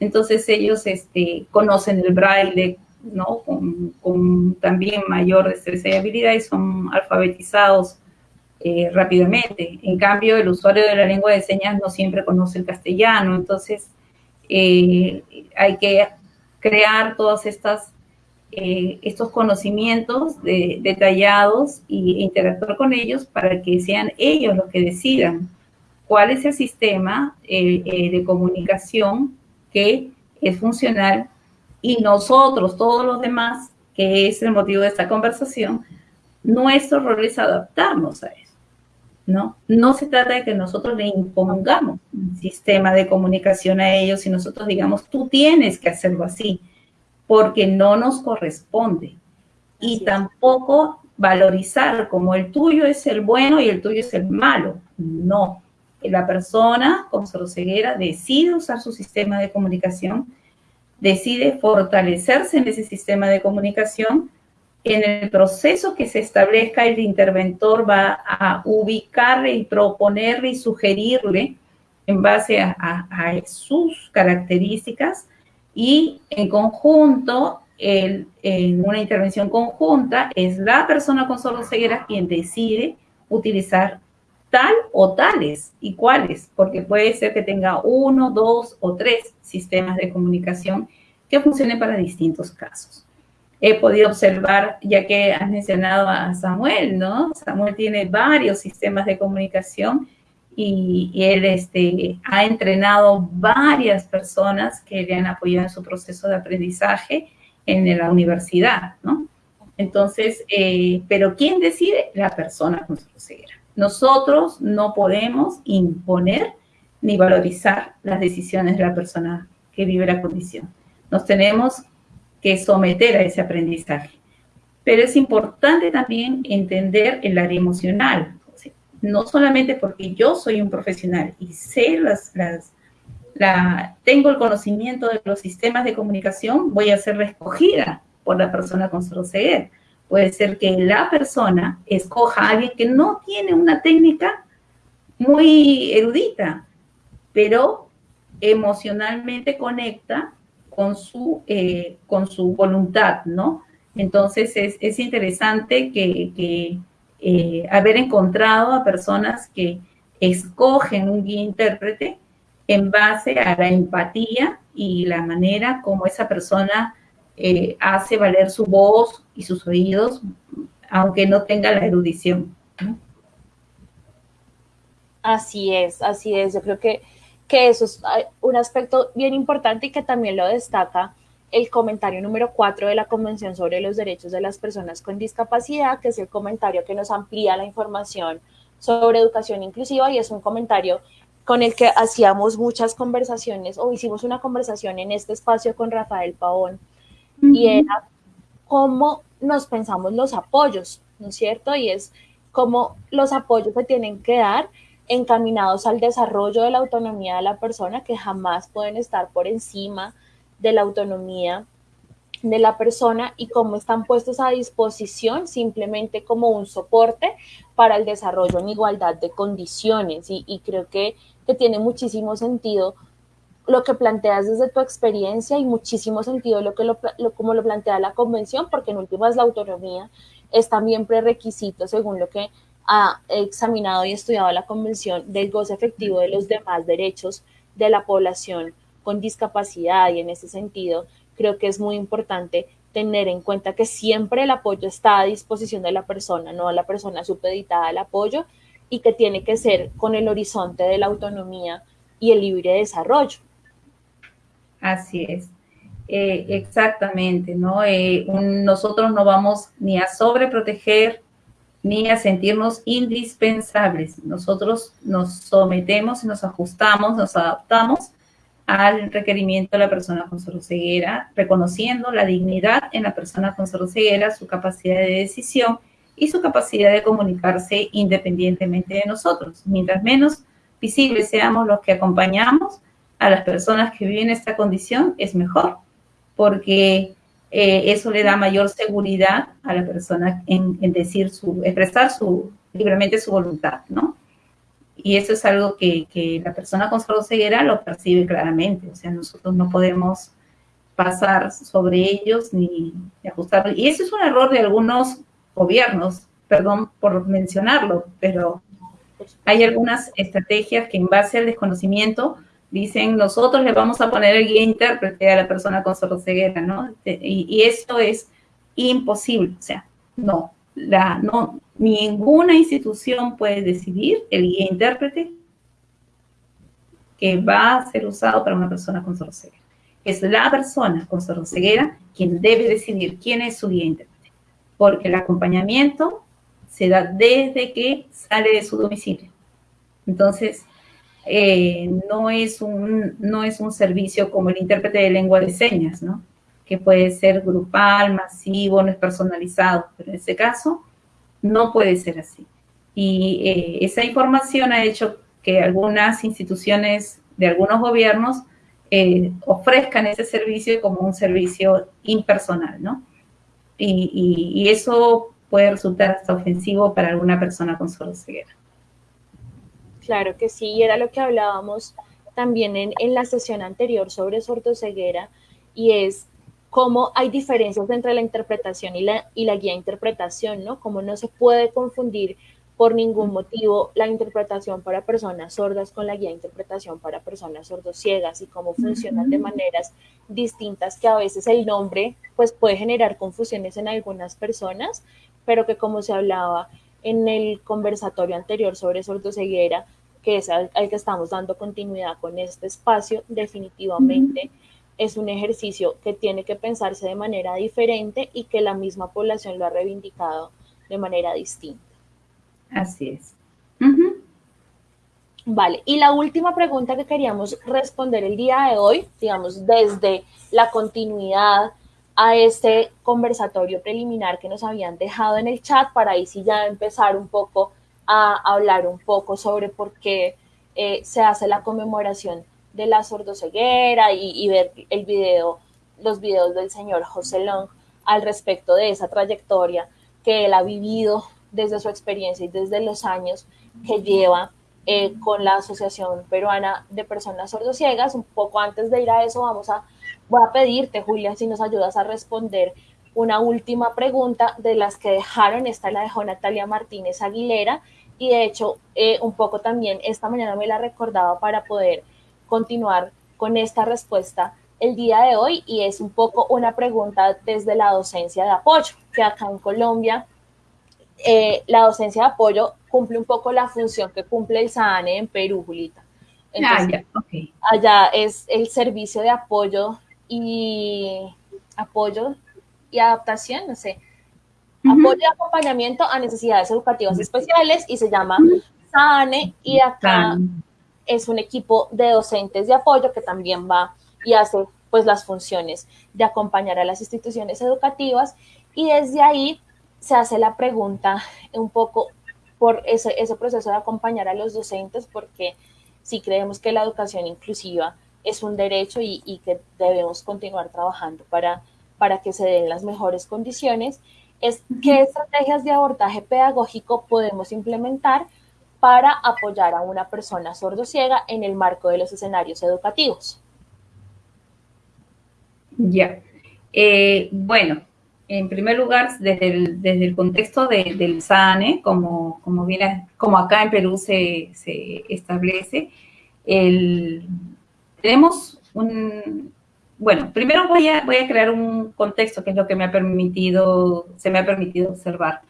B: Entonces ellos este, conocen el braille, ¿no? Con, también mayor destreza y habilidad y son alfabetizados eh, rápidamente. En cambio, el usuario de la lengua de señas no siempre conoce el castellano, entonces eh, hay que crear todas estas eh, estos conocimientos detallados e interactuar con ellos para que sean ellos los que decidan cuál es el sistema eh, eh, de comunicación que es funcional y nosotros, todos los demás, que es el motivo de esta conversación, nuestro rol es adaptarnos a eso. ¿No? No se trata de que nosotros le impongamos un sistema de comunicación a ellos y nosotros digamos, tú tienes que hacerlo así porque no nos corresponde. y tampoco valorizar como el tuyo es el bueno y el tuyo es el malo. No. La persona con ceguera decide usar su sistema de comunicación, decide fortalecerse en ese sistema de comunicación. En el proceso que se establezca, el interventor va a ubicarle y proponerle y sugerirle en base a, sus características y en conjunto, en una intervención conjunta, es la persona con sordoceguera quien decide utilizar tal o tales y cuáles, porque puede ser que tenga uno, dos o tres sistemas de comunicación que funcionen para distintos casos. He podido observar, ya que has mencionado a Samuel, ¿no? Samuel tiene varios sistemas de comunicación y, él este, ha entrenado varias personas que le han apoyado en su proceso de aprendizaje en la universidad, ¿no? Entonces, eh, pero ¿quién decide? La persona con ceguera. Nosotros no podemos imponer ni valorizar las decisiones de la persona que vive la condición. Nos tenemos que someter a ese aprendizaje. Pero es importante también entender el área emocional, no solamente porque yo soy un profesional y sé las, las la, tengo el conocimiento de los sistemas de comunicación, voy a ser escogida por la persona con ceguera. Puede ser que la persona escoja a alguien que no tiene una técnica muy erudita, pero emocionalmente conecta con su, eh, con su voluntad, ¿no? Entonces es, interesante que, eh, haber encontrado a personas que escogen un guía intérprete en base a la empatía y la manera como esa persona eh, hace valer su voz y sus oídos, aunque no tenga la erudición.
A: Así es, así es. Yo creo que, que eso es un aspecto bien importante y que también lo destaca el comentario número 4 de la Convención sobre los Derechos de las Personas con Discapacidad, que es el comentario que nos amplía la información sobre educación inclusiva y es un comentario con el que hacíamos muchas conversaciones o hicimos una conversación en este espacio con Rafael Pavón y era cómo nos pensamos los apoyos, ¿no es cierto? Y es cómo los apoyos se tienen que dar encaminados al desarrollo de la autonomía de la persona que jamás pueden estar por encima de la autonomía de la persona y cómo están puestos a disposición simplemente como un soporte para el desarrollo en igualdad de condiciones. Y, creo que, que, tiene muchísimo sentido lo que planteas desde tu experiencia y muchísimo sentido lo que lo, como lo plantea la convención, porque en últimas la autonomía es también prerequisito según lo que ha examinado y estudiado la convención del goce efectivo de los demás derechos de la población con discapacidad y en ese sentido creo que es muy importante tener en cuenta que siempre el apoyo está a disposición de la persona, no la persona supeditada al apoyo y que tiene que ser con el horizonte de la autonomía y el libre desarrollo.
B: Así es, eh, exactamente, ¿no? Eh, nosotros no vamos ni a sobreproteger ni a sentirnos indispensables. Nosotros nos sometemos, nos ajustamos, nos adaptamos al requerimiento de la persona con ceguera, reconociendo la dignidad en la persona con ceguera, su capacidad de decisión y su capacidad de comunicarse independientemente de nosotros. Mientras menos visibles seamos los que acompañamos a las personas que viven esta condición, es mejor, porque eh, eso le da mayor seguridad a la persona en, decir su, expresar su, libremente su voluntad, ¿no? Y eso es algo que, la persona con ceguera lo percibe claramente. O sea, nosotros no podemos pasar sobre ellos ni, ajustar. Y eso es un error de algunos gobiernos, perdón por mencionarlo, pero hay algunas estrategias que en base al desconocimiento dicen nosotros le vamos a poner el guía intérprete a la persona con ceguera, ¿no? Y, y eso es imposible, o sea, no, la, no, ninguna institución puede decidir el guía intérprete que va a ser usado para una persona con ceguera. Es la persona con ceguera quien debe decidir quién es su guía intérprete, porque el acompañamiento se da desde que sale de su domicilio. Entonces, eh, no, es un, no es un servicio como el intérprete de lengua de señas, ¿no? que puede ser grupal, masivo, no es personalizado, pero en este caso no puede ser así. Y eh, esa información ha hecho que algunas instituciones de algunos gobiernos eh, ofrezcan ese servicio como un servicio impersonal, ¿no? Y, eso puede resultar hasta ofensivo para alguna persona con ceguera.
A: Claro que sí, y era lo que hablábamos también en, en la sesión anterior sobre sordoceguera, y es cómo hay diferencias entre la interpretación y la, y la guía de interpretación, ¿no? Cómo no se puede confundir por ningún motivo la interpretación para personas sordas con la guía de interpretación para personas sordociegas y cómo funcionan de maneras distintas que a veces el nombre pues puede generar confusiones en algunas personas, pero que como se hablaba en el conversatorio anterior sobre sordoceguera, que es al, que estamos dando continuidad con este espacio, definitivamente es un ejercicio que tiene que pensarse de manera diferente y que la misma población lo ha reivindicado de manera distinta.
B: Así es.
A: Vale, y la última pregunta que queríamos responder el día de hoy, digamos, desde la continuidad a este conversatorio preliminar que nos habían dejado en el chat, para ahí sí ya empezar un poco a hablar un poco sobre por qué eh, se hace la conmemoración de la sordoceguera y, ver el video, los videos del señor José Long al respecto de esa trayectoria que él ha vivido desde su experiencia y desde los años que lleva eh, con la Asociación Peruana de Personas Sordociegas. Un poco antes de ir a eso, vamos a, voy a pedirte, Julia, si nos ayudas a responder una última pregunta de las que dejaron. Esta la dejó Natalia Martínez Aguilera y de hecho eh, un poco también esta mañana me la recordaba para poder continuar con esta respuesta el día de hoy y es un poco una pregunta desde la docencia de apoyo, que acá en Colombia eh, la docencia de apoyo cumple un poco la función que cumple el SANE en Perú, Julita.
B: Ah,
A: allá es el servicio de apoyo y apoyo y adaptación, no sé, apoyo y acompañamiento a necesidades educativas especiales y se llama SANE y acá es un equipo de docentes de apoyo que también va y hace pues las funciones de acompañar a las instituciones educativas y desde ahí se hace la pregunta un poco por ese, ese proceso de acompañar a los docentes, porque sí creemos que la educación inclusiva es un derecho y, y que debemos continuar trabajando para, para que se den las mejores condiciones, es qué estrategias de abordaje pedagógico podemos implementar para apoyar a una persona sordociega en el marco de los escenarios educativos.
B: Ya. Eh, bueno, en primer lugar, desde el, desde el contexto del SANE, como, como, viene, como acá en Perú se, se establece, el, tenemos un... Bueno, primero voy a, voy a crear un contexto que es lo que me ha permitido, se me ha permitido observar.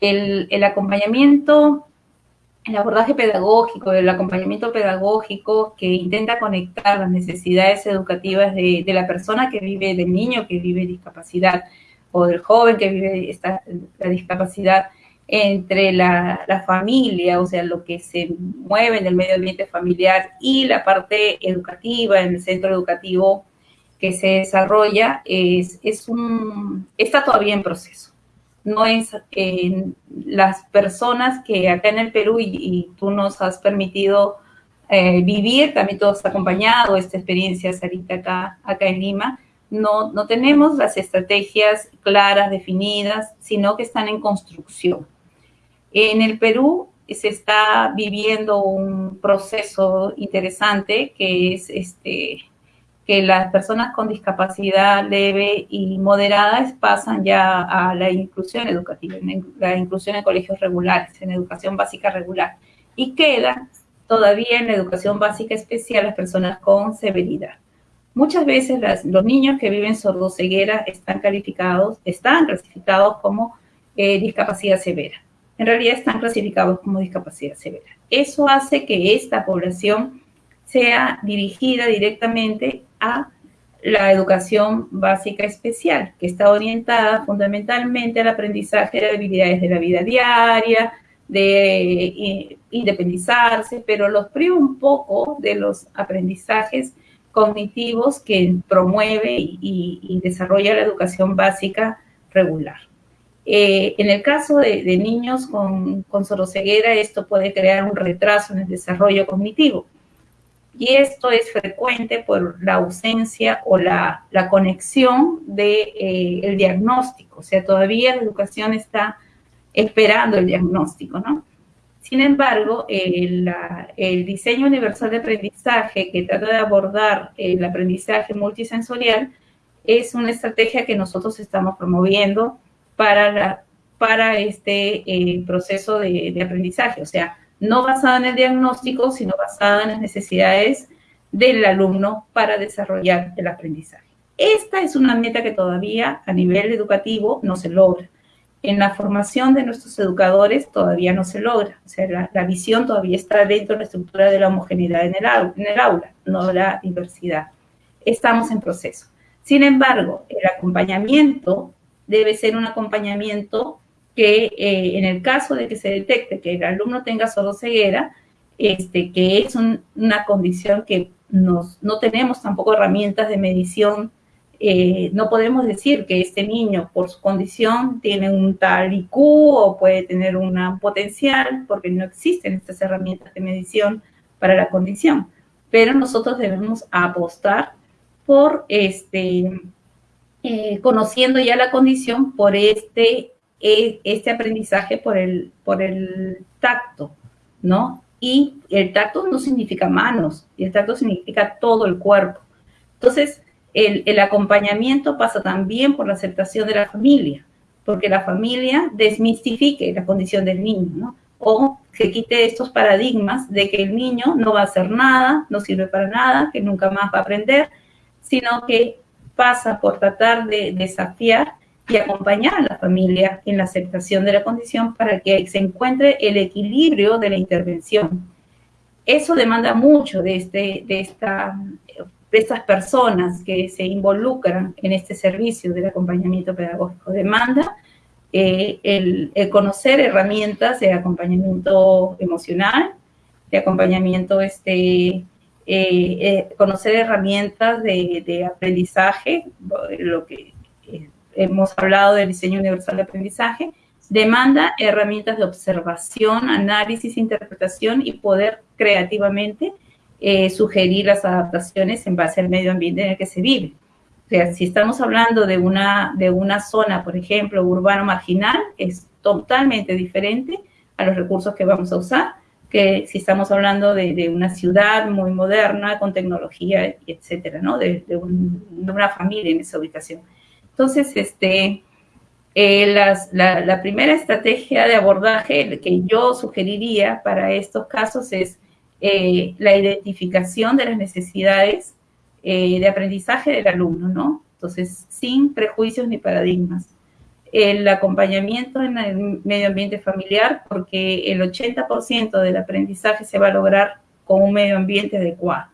B: El, el acompañamiento, el abordaje pedagógico, el acompañamiento pedagógico que intenta conectar las necesidades educativas de, de la persona que vive, del niño que vive discapacidad, o del joven que vive esta, la discapacidad entre la, la, familia, o sea, lo que se mueve en el medio ambiente familiar y la parte educativa en el centro educativo que se desarrolla, es, es un, está todavía en proceso. No es eh, las personas que acá en el Perú y, tú nos has permitido eh, vivir, también todos acompañado esta experiencia, Sarita, acá, acá en Lima, no, no tenemos las estrategias claras, definidas, sino que están en construcción. En el Perú se está viviendo un proceso interesante que es este, que las personas con discapacidad leve y moderada pasan ya a la inclusión educativa, la inclusión en colegios regulares, en educación básica regular, y quedan todavía en la educación básica especial las personas con severidad. Muchas veces los niños que viven sordoceguera están calificados, están clasificados como eh, discapacidad severa. En realidad están clasificados como discapacidad severa. Eso hace que esta población sea dirigida directamente a la educación básica especial, que está orientada fundamentalmente al aprendizaje de habilidades de la vida diaria, de eh, independizarse, pero los priva un poco de los aprendizajes cognitivos que promueve y, desarrolla la educación básica regular. Eh, en el caso de, niños con, con soroceguera, esto puede crear un retraso en el desarrollo cognitivo. Y esto es frecuente por la ausencia o la, conexión del de, eh, el diagnóstico. O sea, todavía la educación está esperando el diagnóstico, ¿no? Sin embargo, el, diseño universal de aprendizaje que trata de abordar el aprendizaje multisensorial es una estrategia que nosotros estamos promoviendo para, para este eh, proceso de, de, aprendizaje, o sea, no basada en el diagnóstico, sino basada en las necesidades del alumno para desarrollar el aprendizaje. Esta es una meta que todavía a nivel educativo no se logra en la formación de nuestros educadores todavía no se logra. O sea, la, visión todavía está dentro de la estructura de la homogeneidad en el, en el, aula, no la diversidad. estamos en proceso. Sin embargo, el acompañamiento debe ser un acompañamiento que eh, en el caso de que se detecte que el alumno tenga solo ceguera, este, que es una condición que nos, no tenemos tampoco herramientas de medición, eh, no podemos decir que este niño por su condición tiene un tal IQ o puede tener un potencial, porque no existen estas herramientas de medición para la condición. Pero nosotros debemos apostar por este, eh, conociendo ya la condición por este, este aprendizaje por el, por el tacto, ¿no? Y el tacto no significa manos, el tacto significa todo el cuerpo. Entonces, el, el acompañamiento pasa también por la aceptación de la familia, porque la familia desmistifique la condición del niño, ¿no? O que quite estos paradigmas de que el niño no va a hacer nada, no sirve para nada, que nunca más va a aprender, sino que pasa por tratar de desafiar y acompañar a la familia en la aceptación de la condición para que se encuentre el equilibrio de la intervención. Eso demanda mucho de, este, de, esta, de estas personas que se involucran en este servicio del acompañamiento pedagógico. Demanda eh, el, conocer herramientas de acompañamiento emocional, de acompañamiento este, eh, eh, conocer herramientas de, aprendizaje, lo que hemos hablado del diseño universal de aprendizaje, demanda herramientas de observación, análisis, interpretación y poder creativamente sugerir las adaptaciones en base al medio ambiente en el que se vive. O sea, si estamos hablando de una, de una zona, por ejemplo, urbano marginal, es totalmente diferente a los recursos que vamos a usar que si estamos hablando de, una ciudad muy moderna, con tecnología, etcétera, ¿no? De, una familia en esa ubicación. Entonces, este, eh, la, primera estrategia de abordaje que yo sugeriría para estos casos es eh, la identificación de las necesidades eh, de aprendizaje del alumno, ¿no? Entonces, sin prejuicios ni paradigmas el acompañamiento en el medio ambiente familiar, porque el 80% del aprendizaje se va a lograr con un medio ambiente adecuado.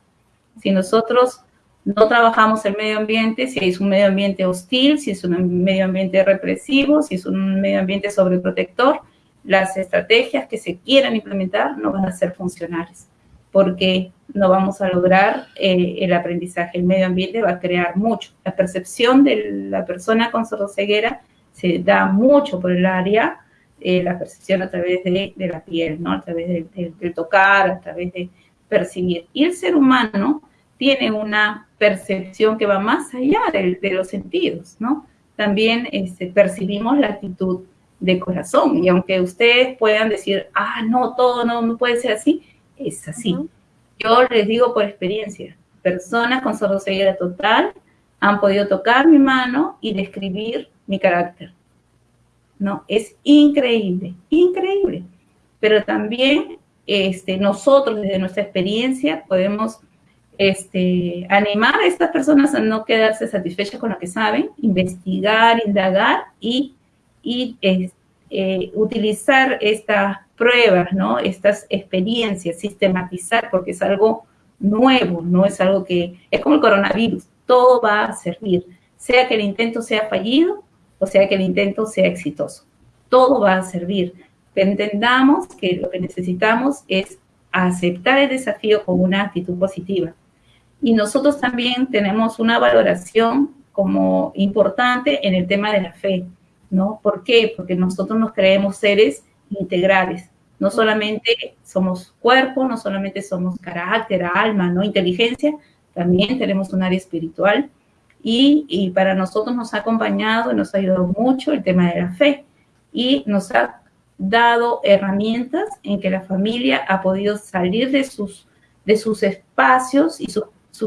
B: Si nosotros no trabajamos el medio ambiente, si es un medio ambiente hostil, si es un medio ambiente represivo, si es un medio ambiente sobreprotector, las estrategias que se quieran implementar no van a ser funcionales, porque no vamos a lograr eh, el aprendizaje. El medio ambiente va a crear mucho. La percepción de la persona con sordoceguera se da mucho por el área, eh, la percepción a través de, la piel, ¿no? A través del tocar, a través de percibir. Y el ser humano tiene una percepción que va más allá de, los sentidos, ¿no? También este, percibimos la actitud de corazón. Y aunque ustedes puedan decir, ah, no, todo no, puede ser así, es así. Yo les digo por experiencia, personas con sordoceguera total han podido tocar mi mano y describir mi carácter. ¿no? Es increíble, increíble. Pero también este, nosotros desde nuestra experiencia podemos este, animar a estas personas a no quedarse satisfechas con lo que saben, investigar, indagar y, y eh, utilizar estas pruebas, ¿no? estas experiencias, sistematizar, porque es algo nuevo, no es algo que es como el coronavirus, todo va a servir, sea que el intento sea fallido o sea que el intento sea exitoso. Todo va a servir. Entendamos que lo que necesitamos es aceptar el desafío con una actitud positiva. Y nosotros también tenemos una valoración como importante en el tema de la fe, ¿no? ¿Por qué? Porque nosotros nos creemos seres integrales. No solamente somos cuerpo, no solamente somos carácter, alma, ¿no? Inteligencia, también tenemos un área espiritual y, para nosotros nos ha acompañado y nos ha ayudado mucho el tema de la fe y nos ha dado herramientas en que la familia ha podido salir de sus, de sus espacios y sus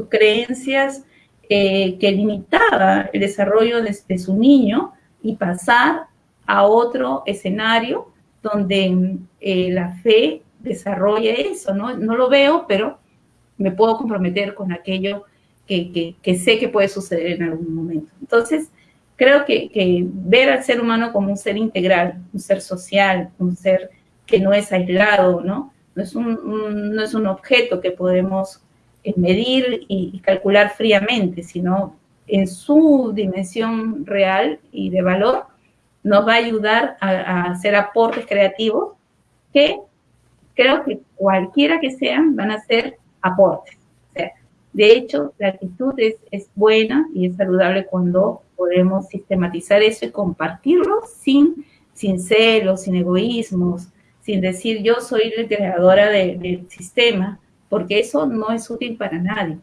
B: creencias eh, que limitaba el desarrollo de, su niño y pasar a otro escenario donde eh, la fe desarrolla eso, ¿no? No lo veo, pero me puedo comprometer con aquello que, sé que puede suceder en algún momento. Entonces, creo que, ver al ser humano como un ser integral, un ser social, un ser que no es aislado, ¿no? No es un, no es un objeto que podemos medir y calcular fríamente, sino en su dimensión real y de valor, nos va a ayudar a, hacer aportes creativos que creo que cualquiera que sean van a ser aportes. de hecho, la actitud es, buena y es saludable cuando podemos sistematizar eso y compartirlo sin, sin celos, sin egoísmos, sin decir yo soy la creadora del sistema, porque eso no es útil para nadie.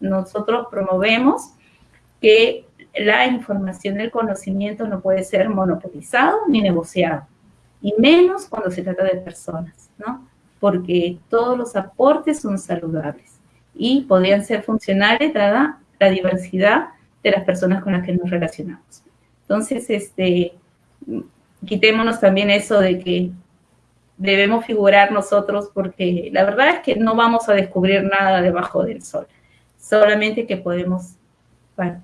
B: Nosotros promovemos que la información, el conocimiento no puede ser monopolizado ni negociado, y menos cuando se trata de personas, ¿no? Porque todos los aportes son saludables y podrían ser funcionales dada la diversidad de las personas con las que nos relacionamos. Entonces, este, quitémonos también eso de que debemos figurar nosotros porque la verdad es que no vamos a descubrir nada debajo del sol, solamente que podemos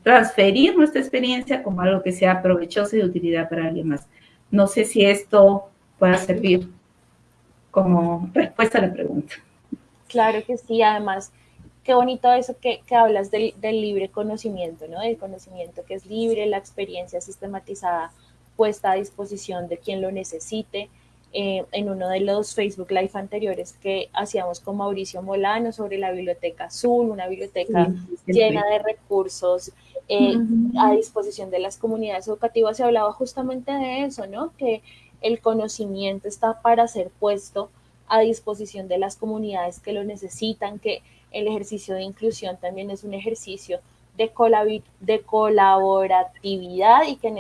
B: transferir nuestra experiencia como algo que sea provechoso y de utilidad para alguien más. No sé si esto pueda servir como respuesta a la pregunta.
A: Claro que sí, además, qué bonito eso que, que hablas del, del, libre conocimiento, ¿no? El conocimiento que es libre, la experiencia sistematizada puesta a disposición de quien lo necesite, eh, en uno de los Facebook Live anteriores que hacíamos con Mauricio Molano sobre la biblioteca azul, una biblioteca llena de recursos eh, a disposición de las comunidades educativas, se hablaba justamente de eso, ¿no? Que el conocimiento está para ser puesto a disposición de las comunidades que lo necesitan, que el ejercicio de inclusión también es un ejercicio de, de colaboratividad y que en,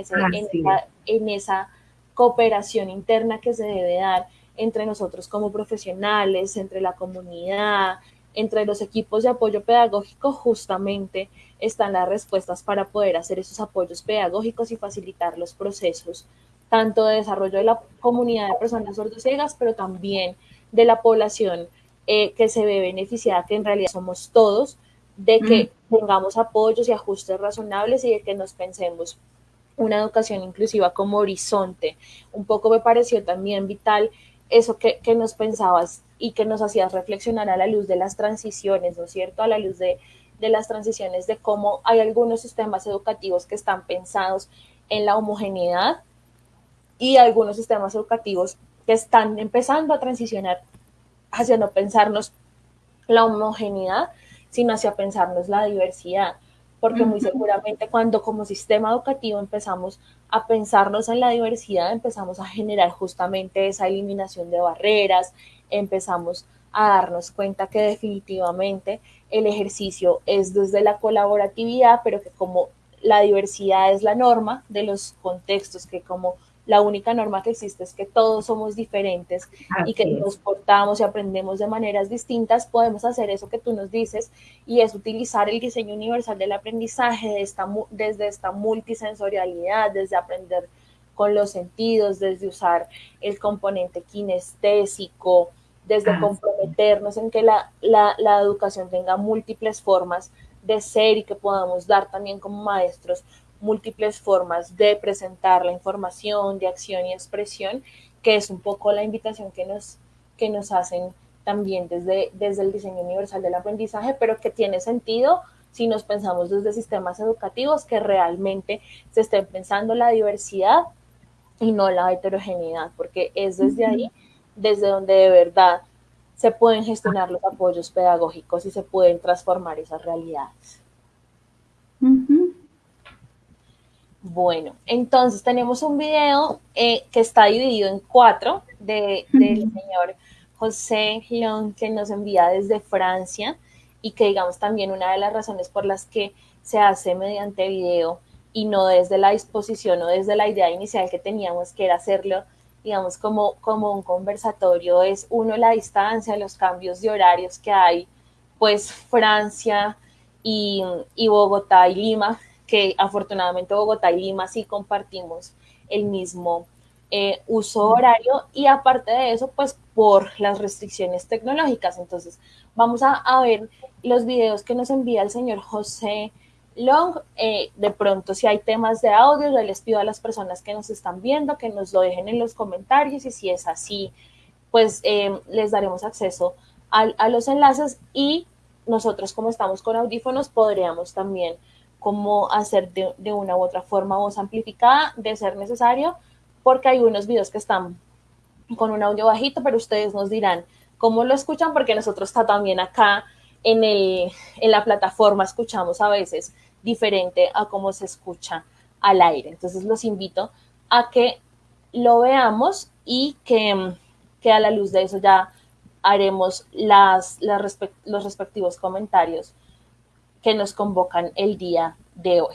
A: en esa cooperación interna que se debe dar entre nosotros como profesionales, entre la comunidad, entre los equipos de apoyo pedagógico, justamente están las respuestas para poder hacer esos apoyos pedagógicos y facilitar los procesos, tanto de desarrollo de la comunidad de personas sordociegas, pero también de la población eh, que se ve beneficiada, que en realidad somos todos, de que tengamos apoyos y ajustes razonables y de que nos pensemos una educación inclusiva como horizonte. Un poco me pareció también vital eso que, nos pensabas y que nos hacías reflexionar a la luz de las transiciones, ¿no es cierto? A la luz de, de las transiciones, de cómo hay algunos sistemas educativos que están pensados en la homogeneidad y algunos sistemas educativos que están empezando a transicionar hacia no pensarnos la homogeneidad, sino hacia pensarnos la diversidad porque muy seguramente cuando como sistema educativo empezamos a pensarnos en la diversidad, empezamos a generar justamente esa eliminación de barreras, empezamos a darnos cuenta que definitivamente el ejercicio es desde la colaboratividad, pero que como la diversidad es la norma de los contextos, que como la única norma que existe es que todos somos diferentes y que nos portamos y aprendemos de maneras distintas, podemos hacer eso que tú nos dices y es utilizar el diseño universal del aprendizaje de esta, desde esta multisensorialidad, desde aprender con los sentidos, desde usar el componente kinestésico, desde comprometernos en que la, la, la educación tenga múltiples formas de ser y que podamos dar también como maestros múltiples formas de presentar la información, de acción y expresión, que es un poco la invitación que nos, que nos hacen también desde, desde el diseño universal del aprendizaje, pero que tiene sentido si nos pensamos desde sistemas educativos que realmente se estén pensando la diversidad y no la heterogeneidad, porque es desde ahí, desde donde de verdad se pueden gestionar los apoyos pedagógicos y se pueden transformar esas realidades. Bueno, entonces tenemos un video eh, que está dividido en cuatro de, del señor José León que nos envía desde Francia y que digamos también una de las razones por las que se hace mediante video y no desde la disposición o desde la idea inicial que teníamos que era hacerlo digamos como, como un conversatorio es uno la distancia, los cambios de horarios que hay pues Francia y, y Bogotá y Lima que afortunadamente Bogotá y Lima sí compartimos el mismo eh, uso horario y aparte de eso, pues por las restricciones tecnológicas. Entonces, vamos a, ver los videos que nos envía el señor José Long. Eh, de pronto, si hay temas de audio, yo les pido a las personas que nos están viendo que nos lo dejen en los comentarios y si es así, pues eh, les daremos acceso a, a los enlaces y nosotros como estamos con audífonos podríamos también como hacer de, una u otra forma voz amplificada de ser necesario, porque hay unos videos que están con un audio bajito, pero ustedes nos dirán cómo lo escuchan, porque nosotros está también acá en, el, en la plataforma escuchamos a veces diferente a cómo se escucha al aire. Entonces los invito a que lo veamos y que, que a la luz de eso ya haremos las, los respectivos comentarios que nos convocan el día de hoy.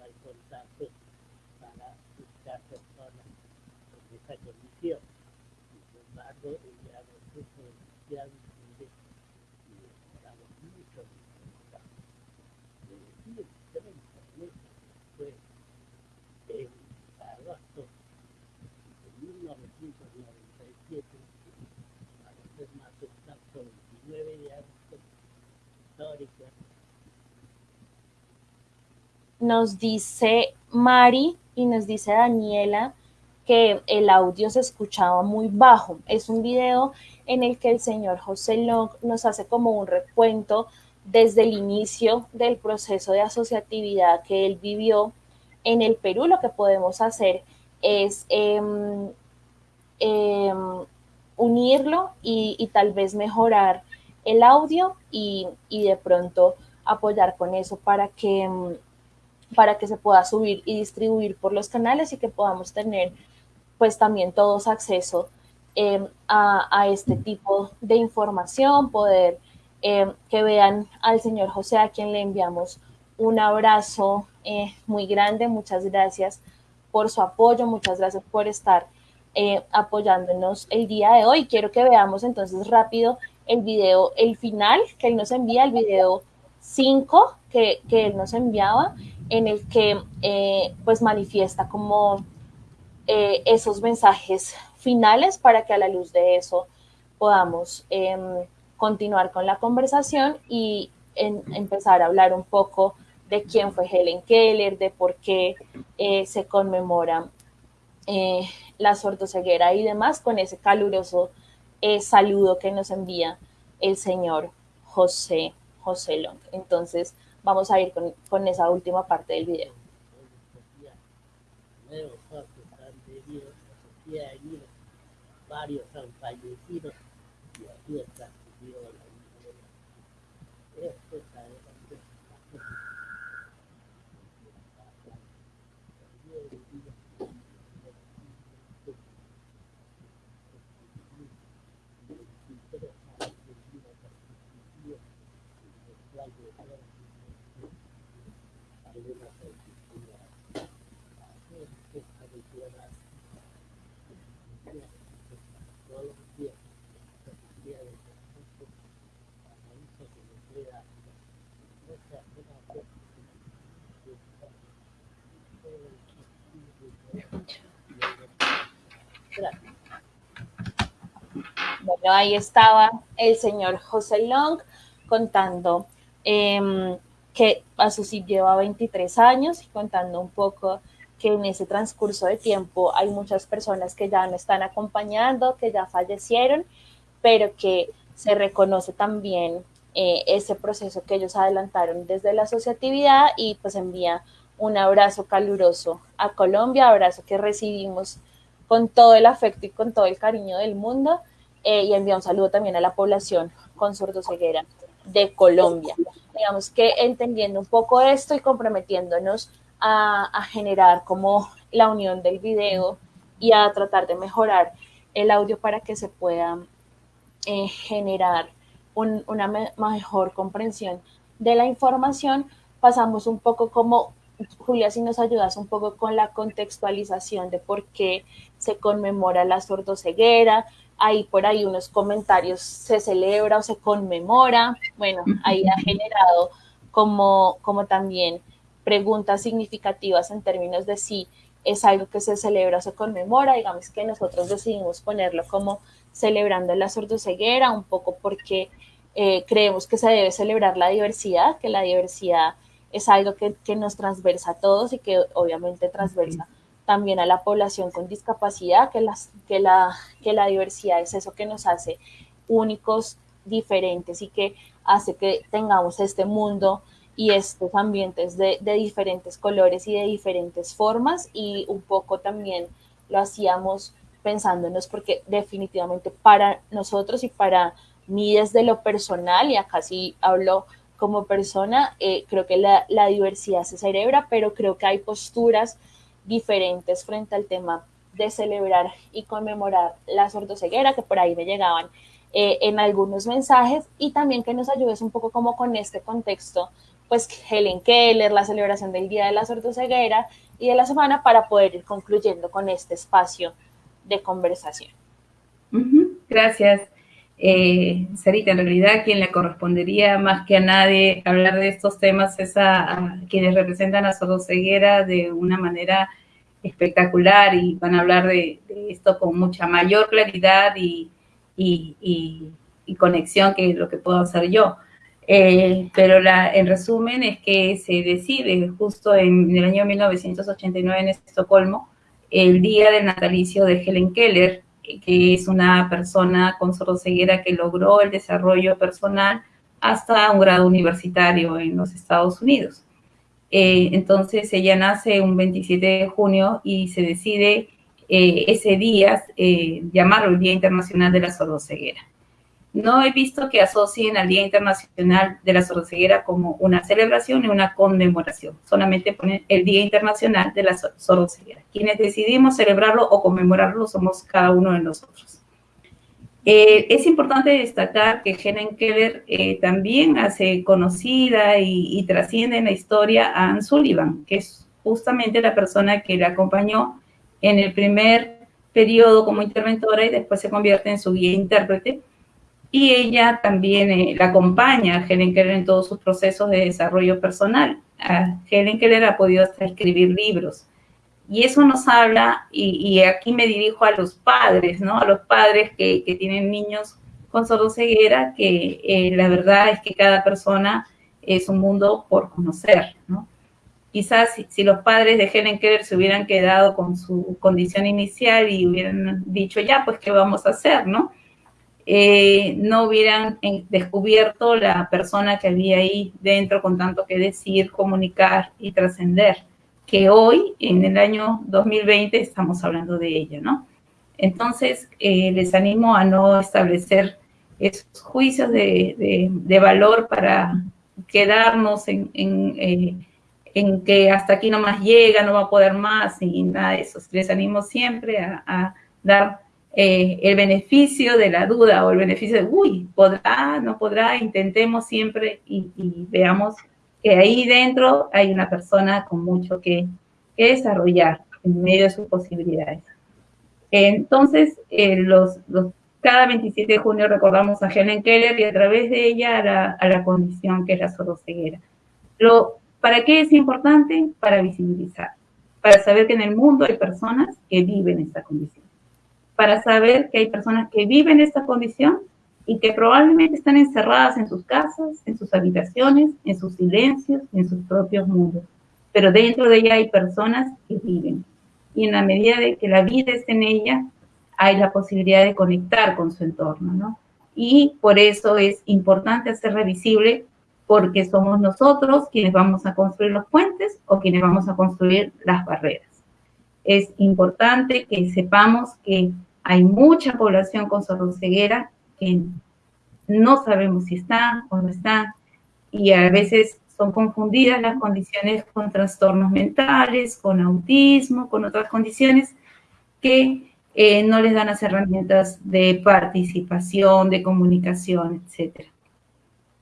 A: នៃហ៊ុនសែនទឹកបានគឺការទៅដល់វិស័យវិទ្យាបានធ្វើយ៉ាងគឺយ៉ាង Nos dice Mari y nos dice Daniela que el audio se escuchaba muy bajo. Es un video en el que el señor José Long nos hace como un recuento desde el inicio del proceso de asociatividad que él vivió en el Perú. Lo que podemos hacer es eh, eh, unirlo y, tal vez mejorar el audio y, y, de pronto apoyar con eso para que, para que se pueda subir y distribuir por los canales y que podamos tener pues también todos acceso eh, a, a, este tipo de información, poder eh, que vean al señor José a quien le enviamos un abrazo eh, muy grande, muchas gracias por su apoyo, muchas gracias por estar eh, apoyándonos el día de hoy. Quiero que veamos entonces rápido el video, el final que él nos envía, el video 5 que, que él nos enviaba, en el que eh, pues manifiesta como eh, esos mensajes finales para que a la luz de eso podamos eh, continuar con la conversación y empezar a hablar un poco de quién fue Helen Keller, de por qué eh, se conmemora la sordoceguera y demás con ese caluroso saludo que nos envía el señor José, José Long. Entonces vamos a ir con, con esa última parte del video. Bueno, ahí estaba el señor José Long contando eh, que Asusip lleva 23 años y contando un poco que en ese transcurso de tiempo hay muchas personas que ya no están acompañando, que ya fallecieron, pero que se reconoce también eh, ese proceso que ellos adelantaron desde la asociatividad y pues envía un abrazo caluroso a Colombia, abrazo que recibimos con todo el afecto y con todo el cariño del mundo eh, y envía un saludo también a la población con sordoceguera de Colombia. Digamos que entendiendo un poco esto y comprometiéndonos a, generar como la unión del video y a tratar de mejorar el audio para que se pueda eh, generar una mejor comprensión de la información, pasamos un poco como, Julia, si nos ayudas un poco con la contextualización de por qué se conmemora la sordoceguera, hay por ahí unos comentarios, se celebra o se conmemora, bueno, ahí ha generado como, como también preguntas significativas en términos de si es algo que se celebra o se conmemora, digamos que nosotros decidimos ponerlo como celebrando la sordoceguera, un poco porque eh, creemos que se debe celebrar la diversidad, que la diversidad es algo que, que nos transversa a todos y que obviamente transversa también a la población con discapacidad, que, las, que, la, que la diversidad es eso que nos hace únicos, diferentes y que hace que tengamos este mundo y estos ambientes de, de, diferentes colores y de diferentes formas. Y un poco también lo hacíamos pensándonos porque definitivamente para nosotros y para mí desde lo personal y acá sí hablo como persona, eh, creo que la, diversidad se celebra, pero creo que hay posturas diferentes frente al tema de celebrar y conmemorar la sordoceguera, que por ahí me llegaban eh, en algunos mensajes, y también que nos ayudes un poco como con este contexto, pues Helen Keller, la celebración del Día de la Sordoceguera y de la semana para poder ir concluyendo con este espacio de conversación.
B: Gracias. Eh, Sarita, en realidad quien le correspondería más que a nadie hablar de estos temas es a, quienes representan a Sordoceguera de una manera espectacular y van a hablar de, esto con mucha mayor claridad y, conexión que lo que puedo hacer yo. Eh, pero la, en resumen es que se decide justo en, el año 1989 en Estocolmo el día del natalicio de Helen Keller, que es una persona con sordoceguera que logró el desarrollo personal hasta un grado universitario en los Estados Unidos. Eh, entonces ella nace un 27 de junio y se decide eh, ese día eh, llamarlo el Día Internacional de la Sordoceguera. No he visto que asocien al Día Internacional de la Sordoceguera como una celebración y una conmemoración. Solamente ponen el Día Internacional de la Sordoceguera. Quienes decidimos celebrarlo o conmemorarlo somos cada uno de nosotros. Eh, es importante destacar que Helen Keller eh, también hace conocida y, trasciende en la historia a Anne Sullivan, que es justamente la persona que la acompañó en el primer periodo como interventora y después se convierte en su guía intérprete. Y ella también eh, la acompaña a Helen Keller en todos sus procesos de desarrollo personal. A Helen Keller ha podido hasta escribir libros. Y eso nos habla, y, aquí me dirijo a los padres, ¿no? A los padres que, tienen niños con sordoceguera, que eh, la verdad es que cada persona es un mundo por conocer, ¿no? Quizás si, los padres de Helen Keller se hubieran quedado con su condición inicial y hubieran dicho, ya, pues, ¿qué vamos a hacer, no? Eh, no hubieran eh, descubierto la persona que había ahí dentro con tanto que decir, comunicar y trascender que hoy, en el año 2020, estamos hablando de ella, ¿no? Entonces, eh, les animo a no establecer esos juicios de, valor para quedarnos en, eh, en, que hasta aquí no más llega, no va a poder más y nada de eso. Les animo siempre a, dar eh, el beneficio de la duda o el beneficio de, uy, podrá, no podrá, intentemos siempre y veamos que ahí dentro hay una persona con mucho que, desarrollar en medio de sus posibilidades. Entonces, eh, cada 27 de junio recordamos a Helen Keller y a través de ella a la, a la condición que es la sordoceguera. Lo, ¿Para qué es importante? Para visibilizar, para saber que en el mundo hay personas que viven esta condición, para saber que hay personas que viven esta condición y que probablemente están encerradas en sus casas, en sus habitaciones, en sus silencios, en sus propios mundos. Pero dentro de ella hay personas que viven. Y en la medida de que la vida esté en ella, hay la posibilidad de conectar con su entorno, ¿no? Y por eso es importante hacer visible, porque somos nosotros quienes vamos a construir los puentes o quienes vamos a construir las barreras. Es importante que sepamos que hay mucha población con sordoceguera que no sabemos si está o no está, y a veces son confundidas las condiciones con trastornos mentales, con autismo, con otras condiciones que eh, no les dan las herramientas de participación, de comunicación, etc.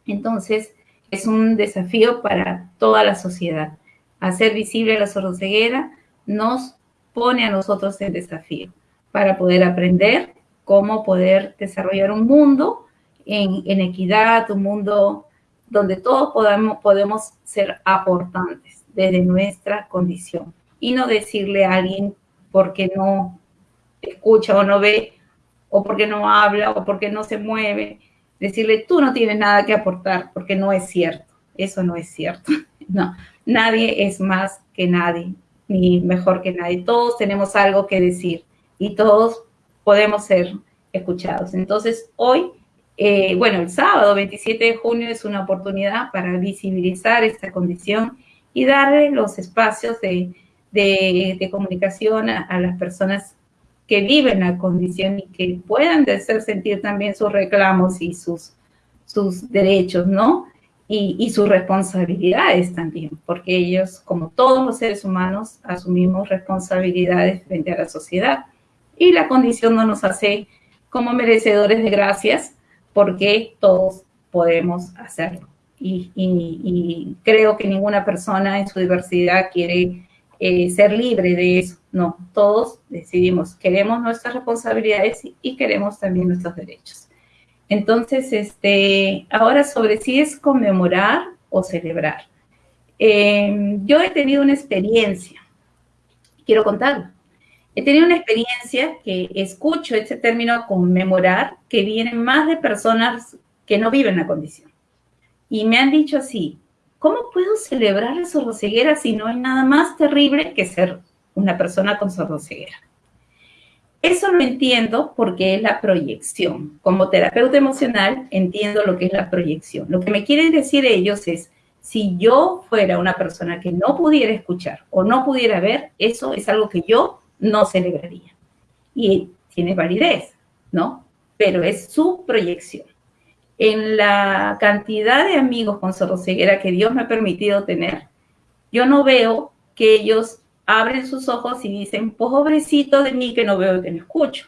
B: Entonces, es un desafío para toda la sociedad. Hacer visible la sordoceguera nos pone a nosotros en desafío para poder aprender cómo poder desarrollar un mundo en, equidad, un mundo donde todos podamos, podemos ser aportantes desde nuestra condición y no decirle a alguien porque no escucha o no ve o porque no habla o porque no se mueve, decirle tú no tienes nada que aportar porque no es cierto, eso no es cierto. [laughs] No, nadie es más que nadie, ni mejor que nadie. Todos tenemos algo que decir y todos podemos ser escuchados. Entonces, hoy eh, bueno, el sábado 27 de junio es una oportunidad para visibilizar esta condición y darle los espacios de, comunicación a, las personas que viven la condición y que puedan hacer sentir también sus reclamos y sus, sus derechos, ¿no? Y, y, sus responsabilidades también, porque ellos, como todos los seres humanos, asumimos responsabilidades frente a la sociedad. Y la condición no nos hace como merecedores de gracias, porque todos podemos hacerlo. Y, creo que ninguna persona en su diversidad quiere eh, ser libre de eso. No, todos decidimos, queremos nuestras responsabilidades y, queremos también nuestros derechos. Entonces, este, ahora sobre si es conmemorar o celebrar. Em, yo he tenido una experiencia, quiero contarlo. He tenido una experiencia que escucho este término conmemorar, que viene más de personas que no viven la condición. Y me han dicho así, ¿cómo puedo celebrar sordoceguera si no hay nada más terrible que ser una persona con sordoceguera? Eso lo entiendo porque es la proyección. Como terapeuta emocional entiendo lo que es la proyección. Lo que me quieren decir ellos es, si yo fuera una persona que no pudiera escuchar o no pudiera ver, eso es algo que yo no celebraría. Y tiene validez, ¿no? Pero es su proyección. En la cantidad de amigos con sordoceguera que Dios me ha permitido tener, yo no veo que ellos abren sus ojos y dicen, pobrecito de mí que no veo que no escucho,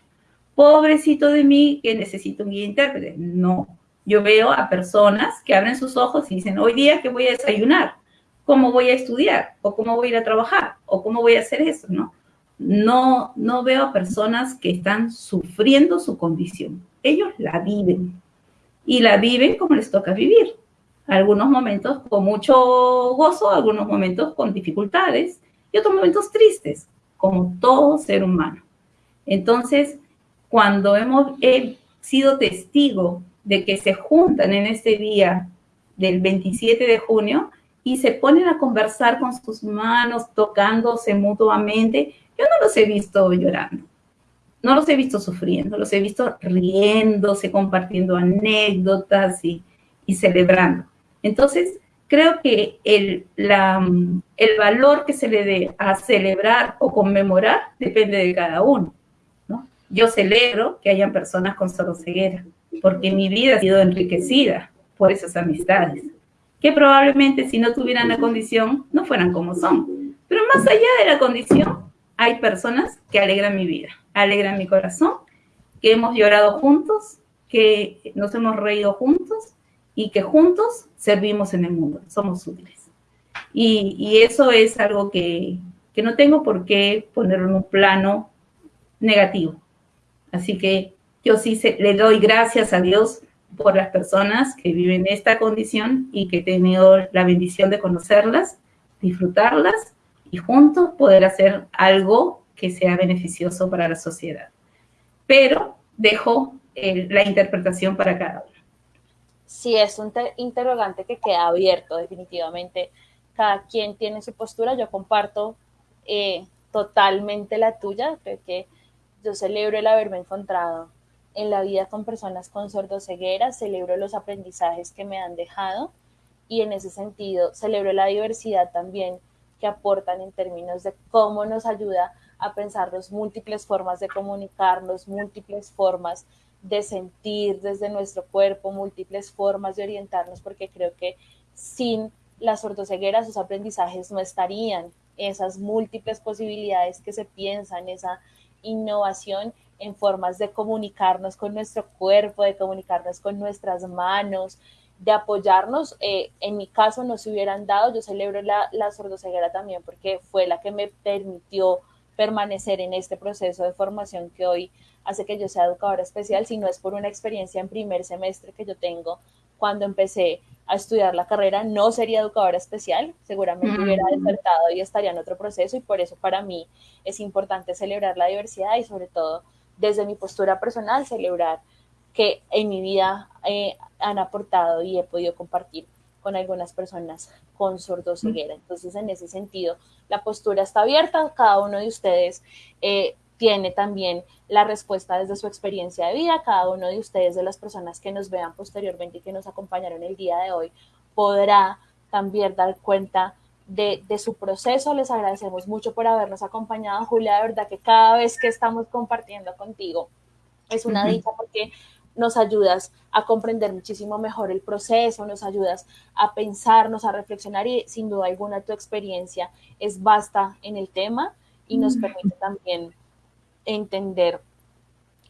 B: pobrecito de mí que necesito un guía intérprete. No, yo veo a personas que abren sus ojos y dicen, hoy día que voy a desayunar, cómo voy a estudiar, o cómo voy a ir a trabajar, o cómo voy a hacer eso, ¿no? No, no veo a personas que están sufriendo su condición. Ellos la viven y la viven como les toca vivir. Algunos momentos con mucho gozo, algunos momentos con dificultades y otros momentos tristes, como todo ser humano. Entonces, cuando hemos sido testigo de que se juntan en este día del 27 de junio y se ponen a conversar con sus manos, tocándose mutuamente, yo no los he visto llorando, no los he visto sufriendo, los he visto riéndose, compartiendo anécdotas y, celebrando. Entonces, creo que el, el valor que se le dé a celebrar o conmemorar depende de cada uno. ¿no? Yo celebro que hayan personas con ceguera, porque mi vida ha sido enriquecida por esas amistades, que probablemente si no tuvieran la condición no fueran como son. Pero más allá de la condición, hay personas que alegran mi vida, alegran mi corazón, que hemos llorado juntos, que nos hemos reído juntos y que juntos servimos en el mundo, somos útiles. Y, eso es algo que, no tengo por qué ponerlo en un plano negativo. Así que yo sí le doy gracias a Dios por las personas que viven esta condición y que he tenido la bendición de conocerlas, disfrutarlas y juntos poder hacer algo que sea beneficioso para la sociedad. Pero dejo eh, la interpretación para cada uno.
A: Sí, es un interrogante que queda abierto definitivamente. Cada quien tiene su postura. Yo comparto eh, totalmente la tuya, porque yo celebro el haberme encontrado en la vida con personas con sordoceguera, celebro los aprendizajes que me han dejado y en ese sentido celebro la diversidad también que aportan en términos de cómo nos ayuda a pensar las múltiples formas de comunicarnos, múltiples formas de sentir desde nuestro cuerpo, múltiples formas de orientarnos, porque creo que sin la sordoceguera sus aprendizajes no estarían, esas múltiples posibilidades que se piensan, esa innovación en formas de comunicarnos con nuestro cuerpo, de comunicarnos con nuestras manos, de apoyarnos. Eh, en mi caso no se hubieran dado, yo celebro la, la sordoceguera también porque fue la que me permitió permanecer en este proceso de formación que hoy hace que yo sea educadora especial, si no es por una experiencia en primer semestre que yo tengo cuando empecé a estudiar la carrera, no sería educadora especial, seguramente hubiera despertado y estaría en otro proceso y por eso para mí es importante celebrar la diversidad y sobre todo desde mi postura personal celebrar que en mi vida eh, han aportado y he podido compartir con algunas personas con sordoceguera. Entonces, en ese sentido, la postura está abierta, cada uno de ustedes eh, tiene también la respuesta desde su experiencia de vida. Cada uno de ustedes, de las personas que nos vean posteriormente y que nos acompañaron el día de hoy, podrá también dar cuenta de, su proceso. Les agradecemos mucho por habernos acompañado, Julia. De verdad que cada vez que estamos compartiendo contigo es una dicha porque nos ayudas a comprender muchísimo mejor el proceso, nos ayudas a pensarnos, a reflexionar y sin duda alguna tu experiencia es vasta en el tema y nos permite también entender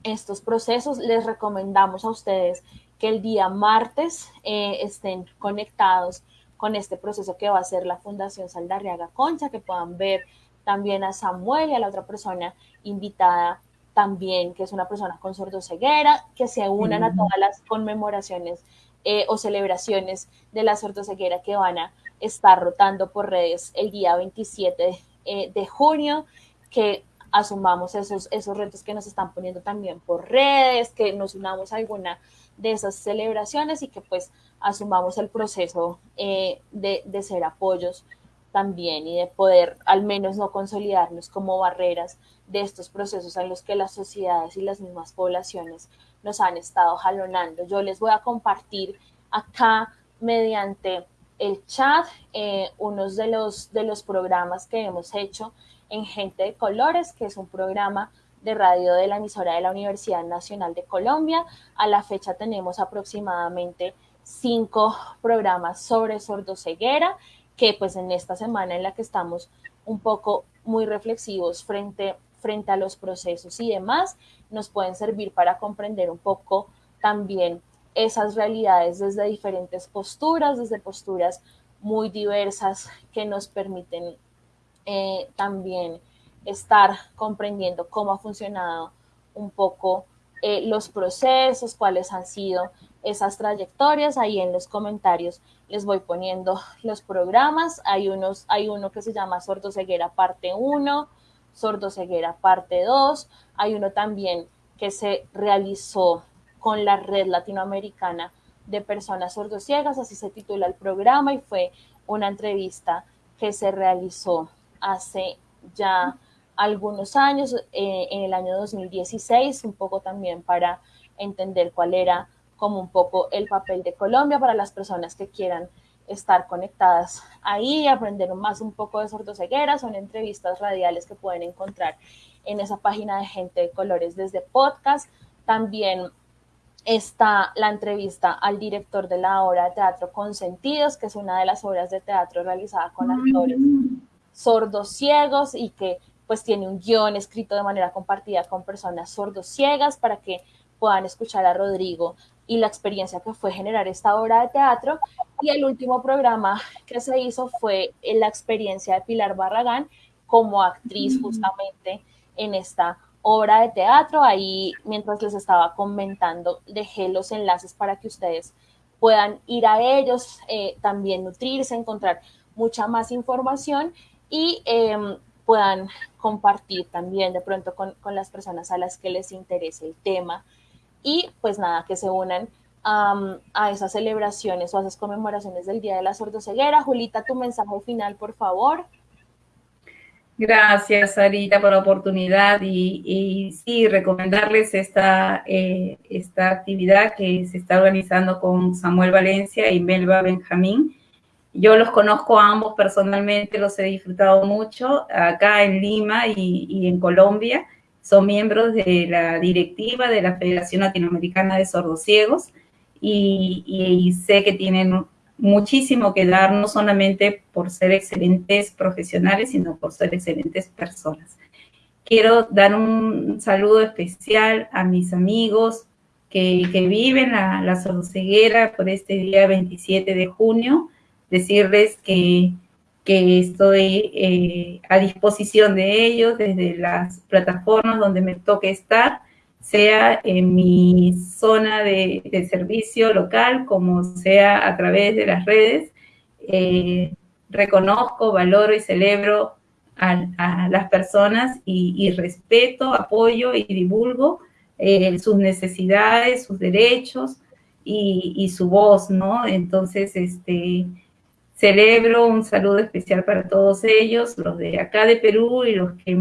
A: estos procesos, les recomendamos a ustedes que el día martes eh, estén conectados con este proceso que va a ser la Fundación Saldarriaga Concha, que puedan ver también a Samuel y a la otra persona invitada también, que es una persona con sordoceguera, que se unan a todas las conmemoraciones eh, o celebraciones de la sordoceguera que van a estar rotando por redes el día 27 eh, de junio, que asumamos esos, esos retos que nos están poniendo también por redes, que nos unamos a alguna de esas celebraciones y que pues asumamos el proceso eh, de, de ser apoyos también y de poder al menos no consolidarnos como barreras de estos procesos en los que las sociedades y las mismas poblaciones nos han estado jalonando. Yo les voy a compartir acá mediante el chat eh, unos de los, de los programas que hemos hecho en Gente de Colores, que es un programa de radio de la emisora de la Universidad Nacional de Colombia. A la fecha tenemos aproximadamente cinco programas sobre sordoceguera, que pues en esta semana en la que estamos un poco muy reflexivos frente, frente a los procesos y demás, nos pueden servir para comprender un poco también esas realidades desde diferentes posturas, desde posturas muy diversas que nos permiten eh, también estar comprendiendo cómo ha funcionado un poco eh, los procesos, cuáles han sido esas trayectorias. Ahí en los comentarios les voy poniendo los programas. Hay, unos, hay uno que se llama Sordoceguera parte 1, Sordoceguera parte 2. Hay uno también que se realizó con la Red Latinoamericana de Personas Sordociegas, así se titula el programa y fue una entrevista que se realizó hace ya algunos años, eh, en el año 2016, un poco también para entender cuál era como un poco el papel de Colombia para las personas que quieran estar conectadas ahí, aprender más un poco de sordoceguera, son entrevistas radiales que pueden encontrar en esa página de Gente de Colores desde podcast. También está la entrevista al director de la obra de teatro Consentidos, que es una de las obras de teatro realizada con actores sordos ciegos y que pues tiene un guion escrito de manera compartida con personas sordos ciegas para que puedan escuchar a Rodrigo y la experiencia que fue generar esta obra de teatro. Y el último programa que se hizo fue la experiencia de Pilar Barragán como actriz justamente en esta obra de teatro. Ahí, mientras les estaba comentando, dejé los enlaces para que ustedes puedan ir a ellos, eh, también nutrirse, encontrar mucha más información y em, puedan compartir también de pronto con, las personas a las que les interese el tema y pues nada, que se unan a esas celebraciones o a esas conmemoraciones del Día de la Sordoceguera. Julita, tu mensaje final, por favor.
B: Gracias, Sarita, por la oportunidad y, sí, recomendarles esta, eh, esta actividad que se está organizando con Samuel Valencia y Melba Benjamín Yo los conozco a ambos personalmente, los he disfrutado mucho acá en Lima y, en Colombia. Son miembros de la directiva de la Federación Latinoamericana de Sordociegos y, y sé que tienen muchísimo que dar, no solamente por ser excelentes profesionales, sino por ser excelentes personas. Quiero dar un saludo especial a mis amigos que, viven la, la sordoceguera por este día 27 de junio, decirles que, que estoy eh, a disposición de ellos desde las plataformas donde me toque estar sea en mi zona de, servicio local, como sea a través de las redes. Eh, reconozco, valoro y celebro a, las personas y, respeto, apoyo y divulgo eh, sus necesidades, sus derechos y, y, su voz, ¿no? Entonces, este, celebro un saludo especial para todos ellos, los de acá de Perú y los que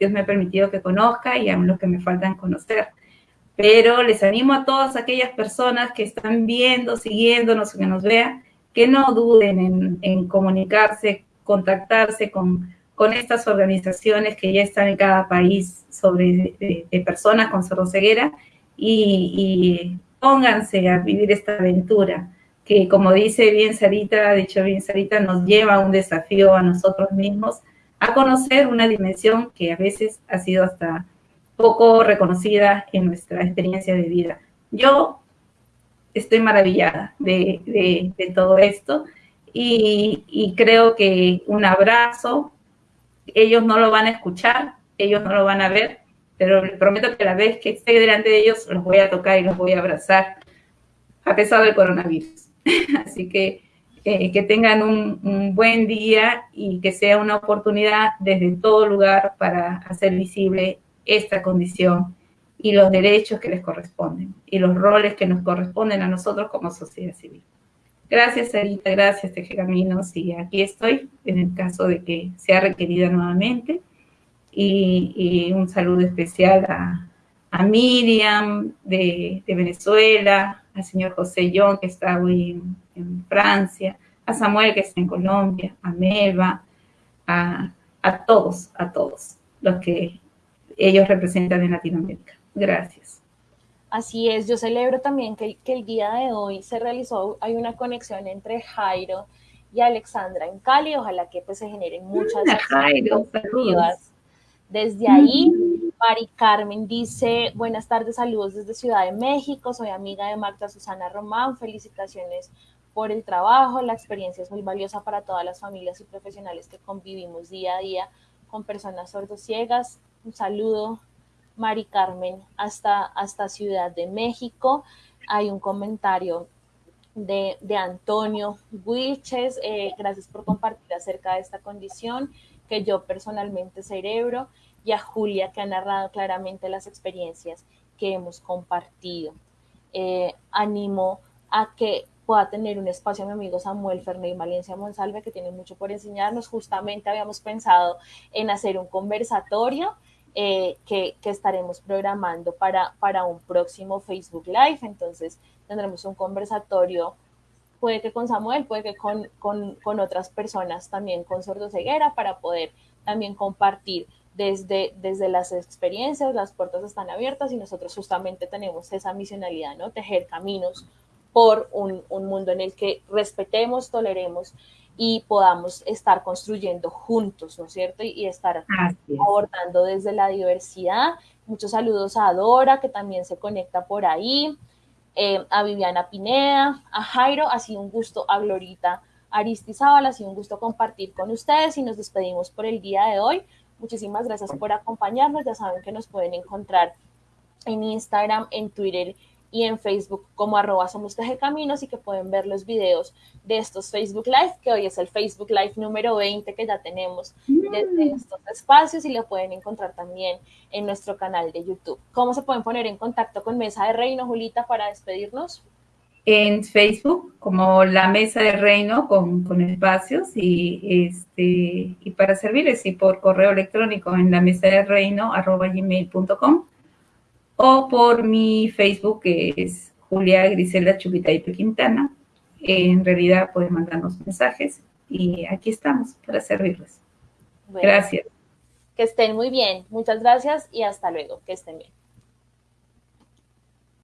B: Dios me ha permitido que conozca y a los que me faltan conocer. Pero les animo a todas aquellas personas que están viendo, siguiéndonos, que nos vean, que no duden en, comunicarse, contactarse con, con estas organizaciones que ya están en cada país sobre de, personas con sordoceguera y, y pónganse a vivir esta aventura que como dice bien Sarita, dicho bien Sarita, nos lleva a un desafío a nosotros mismos a conocer una dimensión que a veces ha sido hasta poco reconocida en nuestra experiencia de vida. Yo estoy maravillada de, todo esto y, creo que un abrazo, ellos no lo van a escuchar, ellos no lo van a ver, pero les prometo que la vez que esté delante de ellos los voy a tocar y los voy a abrazar a pesar del coronavirus. [laughs] Así que eh, que tengan un, buen día y que sea una oportunidad desde todo lugar para hacer visible esta condición y los derechos que les corresponden y los roles que nos corresponden a nosotros como sociedad civil. Gracias, Sarita, gracias, Teje Caminos, y aquí estoy en el caso de que sea requerida nuevamente. Y, un saludo especial a, Miriam de, Venezuela, al señor José John, que está hoy en Francia, a Samuel que está en Colombia, a Melba, a, todos, a todos los que ellos representan en Latinoamérica. Gracias.
A: Así es, yo celebro también que, que, el día de hoy se realizó, hay una conexión entre Jairo y Alexandra en Cali, ojalá que pues se generen muchas
B: Jairo,
A: Desde ahí, Mari Carmen dice, buenas tardes, saludos desde Ciudad de México, soy amiga de Marta Susana Román, felicitaciones por el trabajo. La experiencia es muy valiosa para todas las familias y profesionales que convivimos día a día con personas sordociegas. Un saludo, Mari Carmen, hasta, hasta Ciudad de México. Hay un comentario de, Antonio Wilches. Eh, gracias por compartir acerca de esta condición que yo personalmente cerebro y a Julia que ha narrado claramente las experiencias que hemos compartido. Eh, animo a que pueda tener un espacio mi amigo Samuel Fernández Valencia Monsalve, que tiene mucho por enseñarnos. Justamente habíamos pensado en hacer un conversatorio eh, que, estaremos programando para, para un próximo Facebook Live. Entonces tendremos un conversatorio, puede que con Samuel, puede que con, con, otras personas también con sordoceguera, para poder también compartir desde, desde las experiencias, las puertas están abiertas y nosotros justamente tenemos esa misionalidad, ¿no? Tejer caminos por un, mundo en el que respetemos, toleremos y podamos estar construyendo juntos, ¿no es cierto? Y, estar abordando desde la diversidad. Muchos saludos a Dora, que también se conecta por ahí, eh, a Viviana Pineda, a Jairo, ha sido un gusto, a Glorita Aristizábal, ha sido un gusto compartir con ustedes y nos despedimos por el día de hoy. Muchísimas gracias por acompañarnos, ya saben que nos pueden encontrar en Instagram, en Twitter y en Facebook como arroba somos Caminos y que pueden ver los videos de estos Facebook Live, que hoy es el Facebook Live número 20 que ya tenemos desde mm. estos espacios y lo pueden encontrar también en nuestro canal de YouTube. ¿Cómo se pueden poner en contacto con Mesa de Reino, Julita, para despedirnos?
B: En Facebook, como la Mesa de Reino con, con espacios y, este, y para servirles y por correo electrónico en la mesa de reino arroba gmail.com o por mi Facebook, que es Julia Griselda Chubitaipe Quintana. en realidad pueden mandarnos mensajes y aquí estamos para servirles. gracias.
A: Que estén muy bien. Muchas gracias y hasta luego. Que estén bien.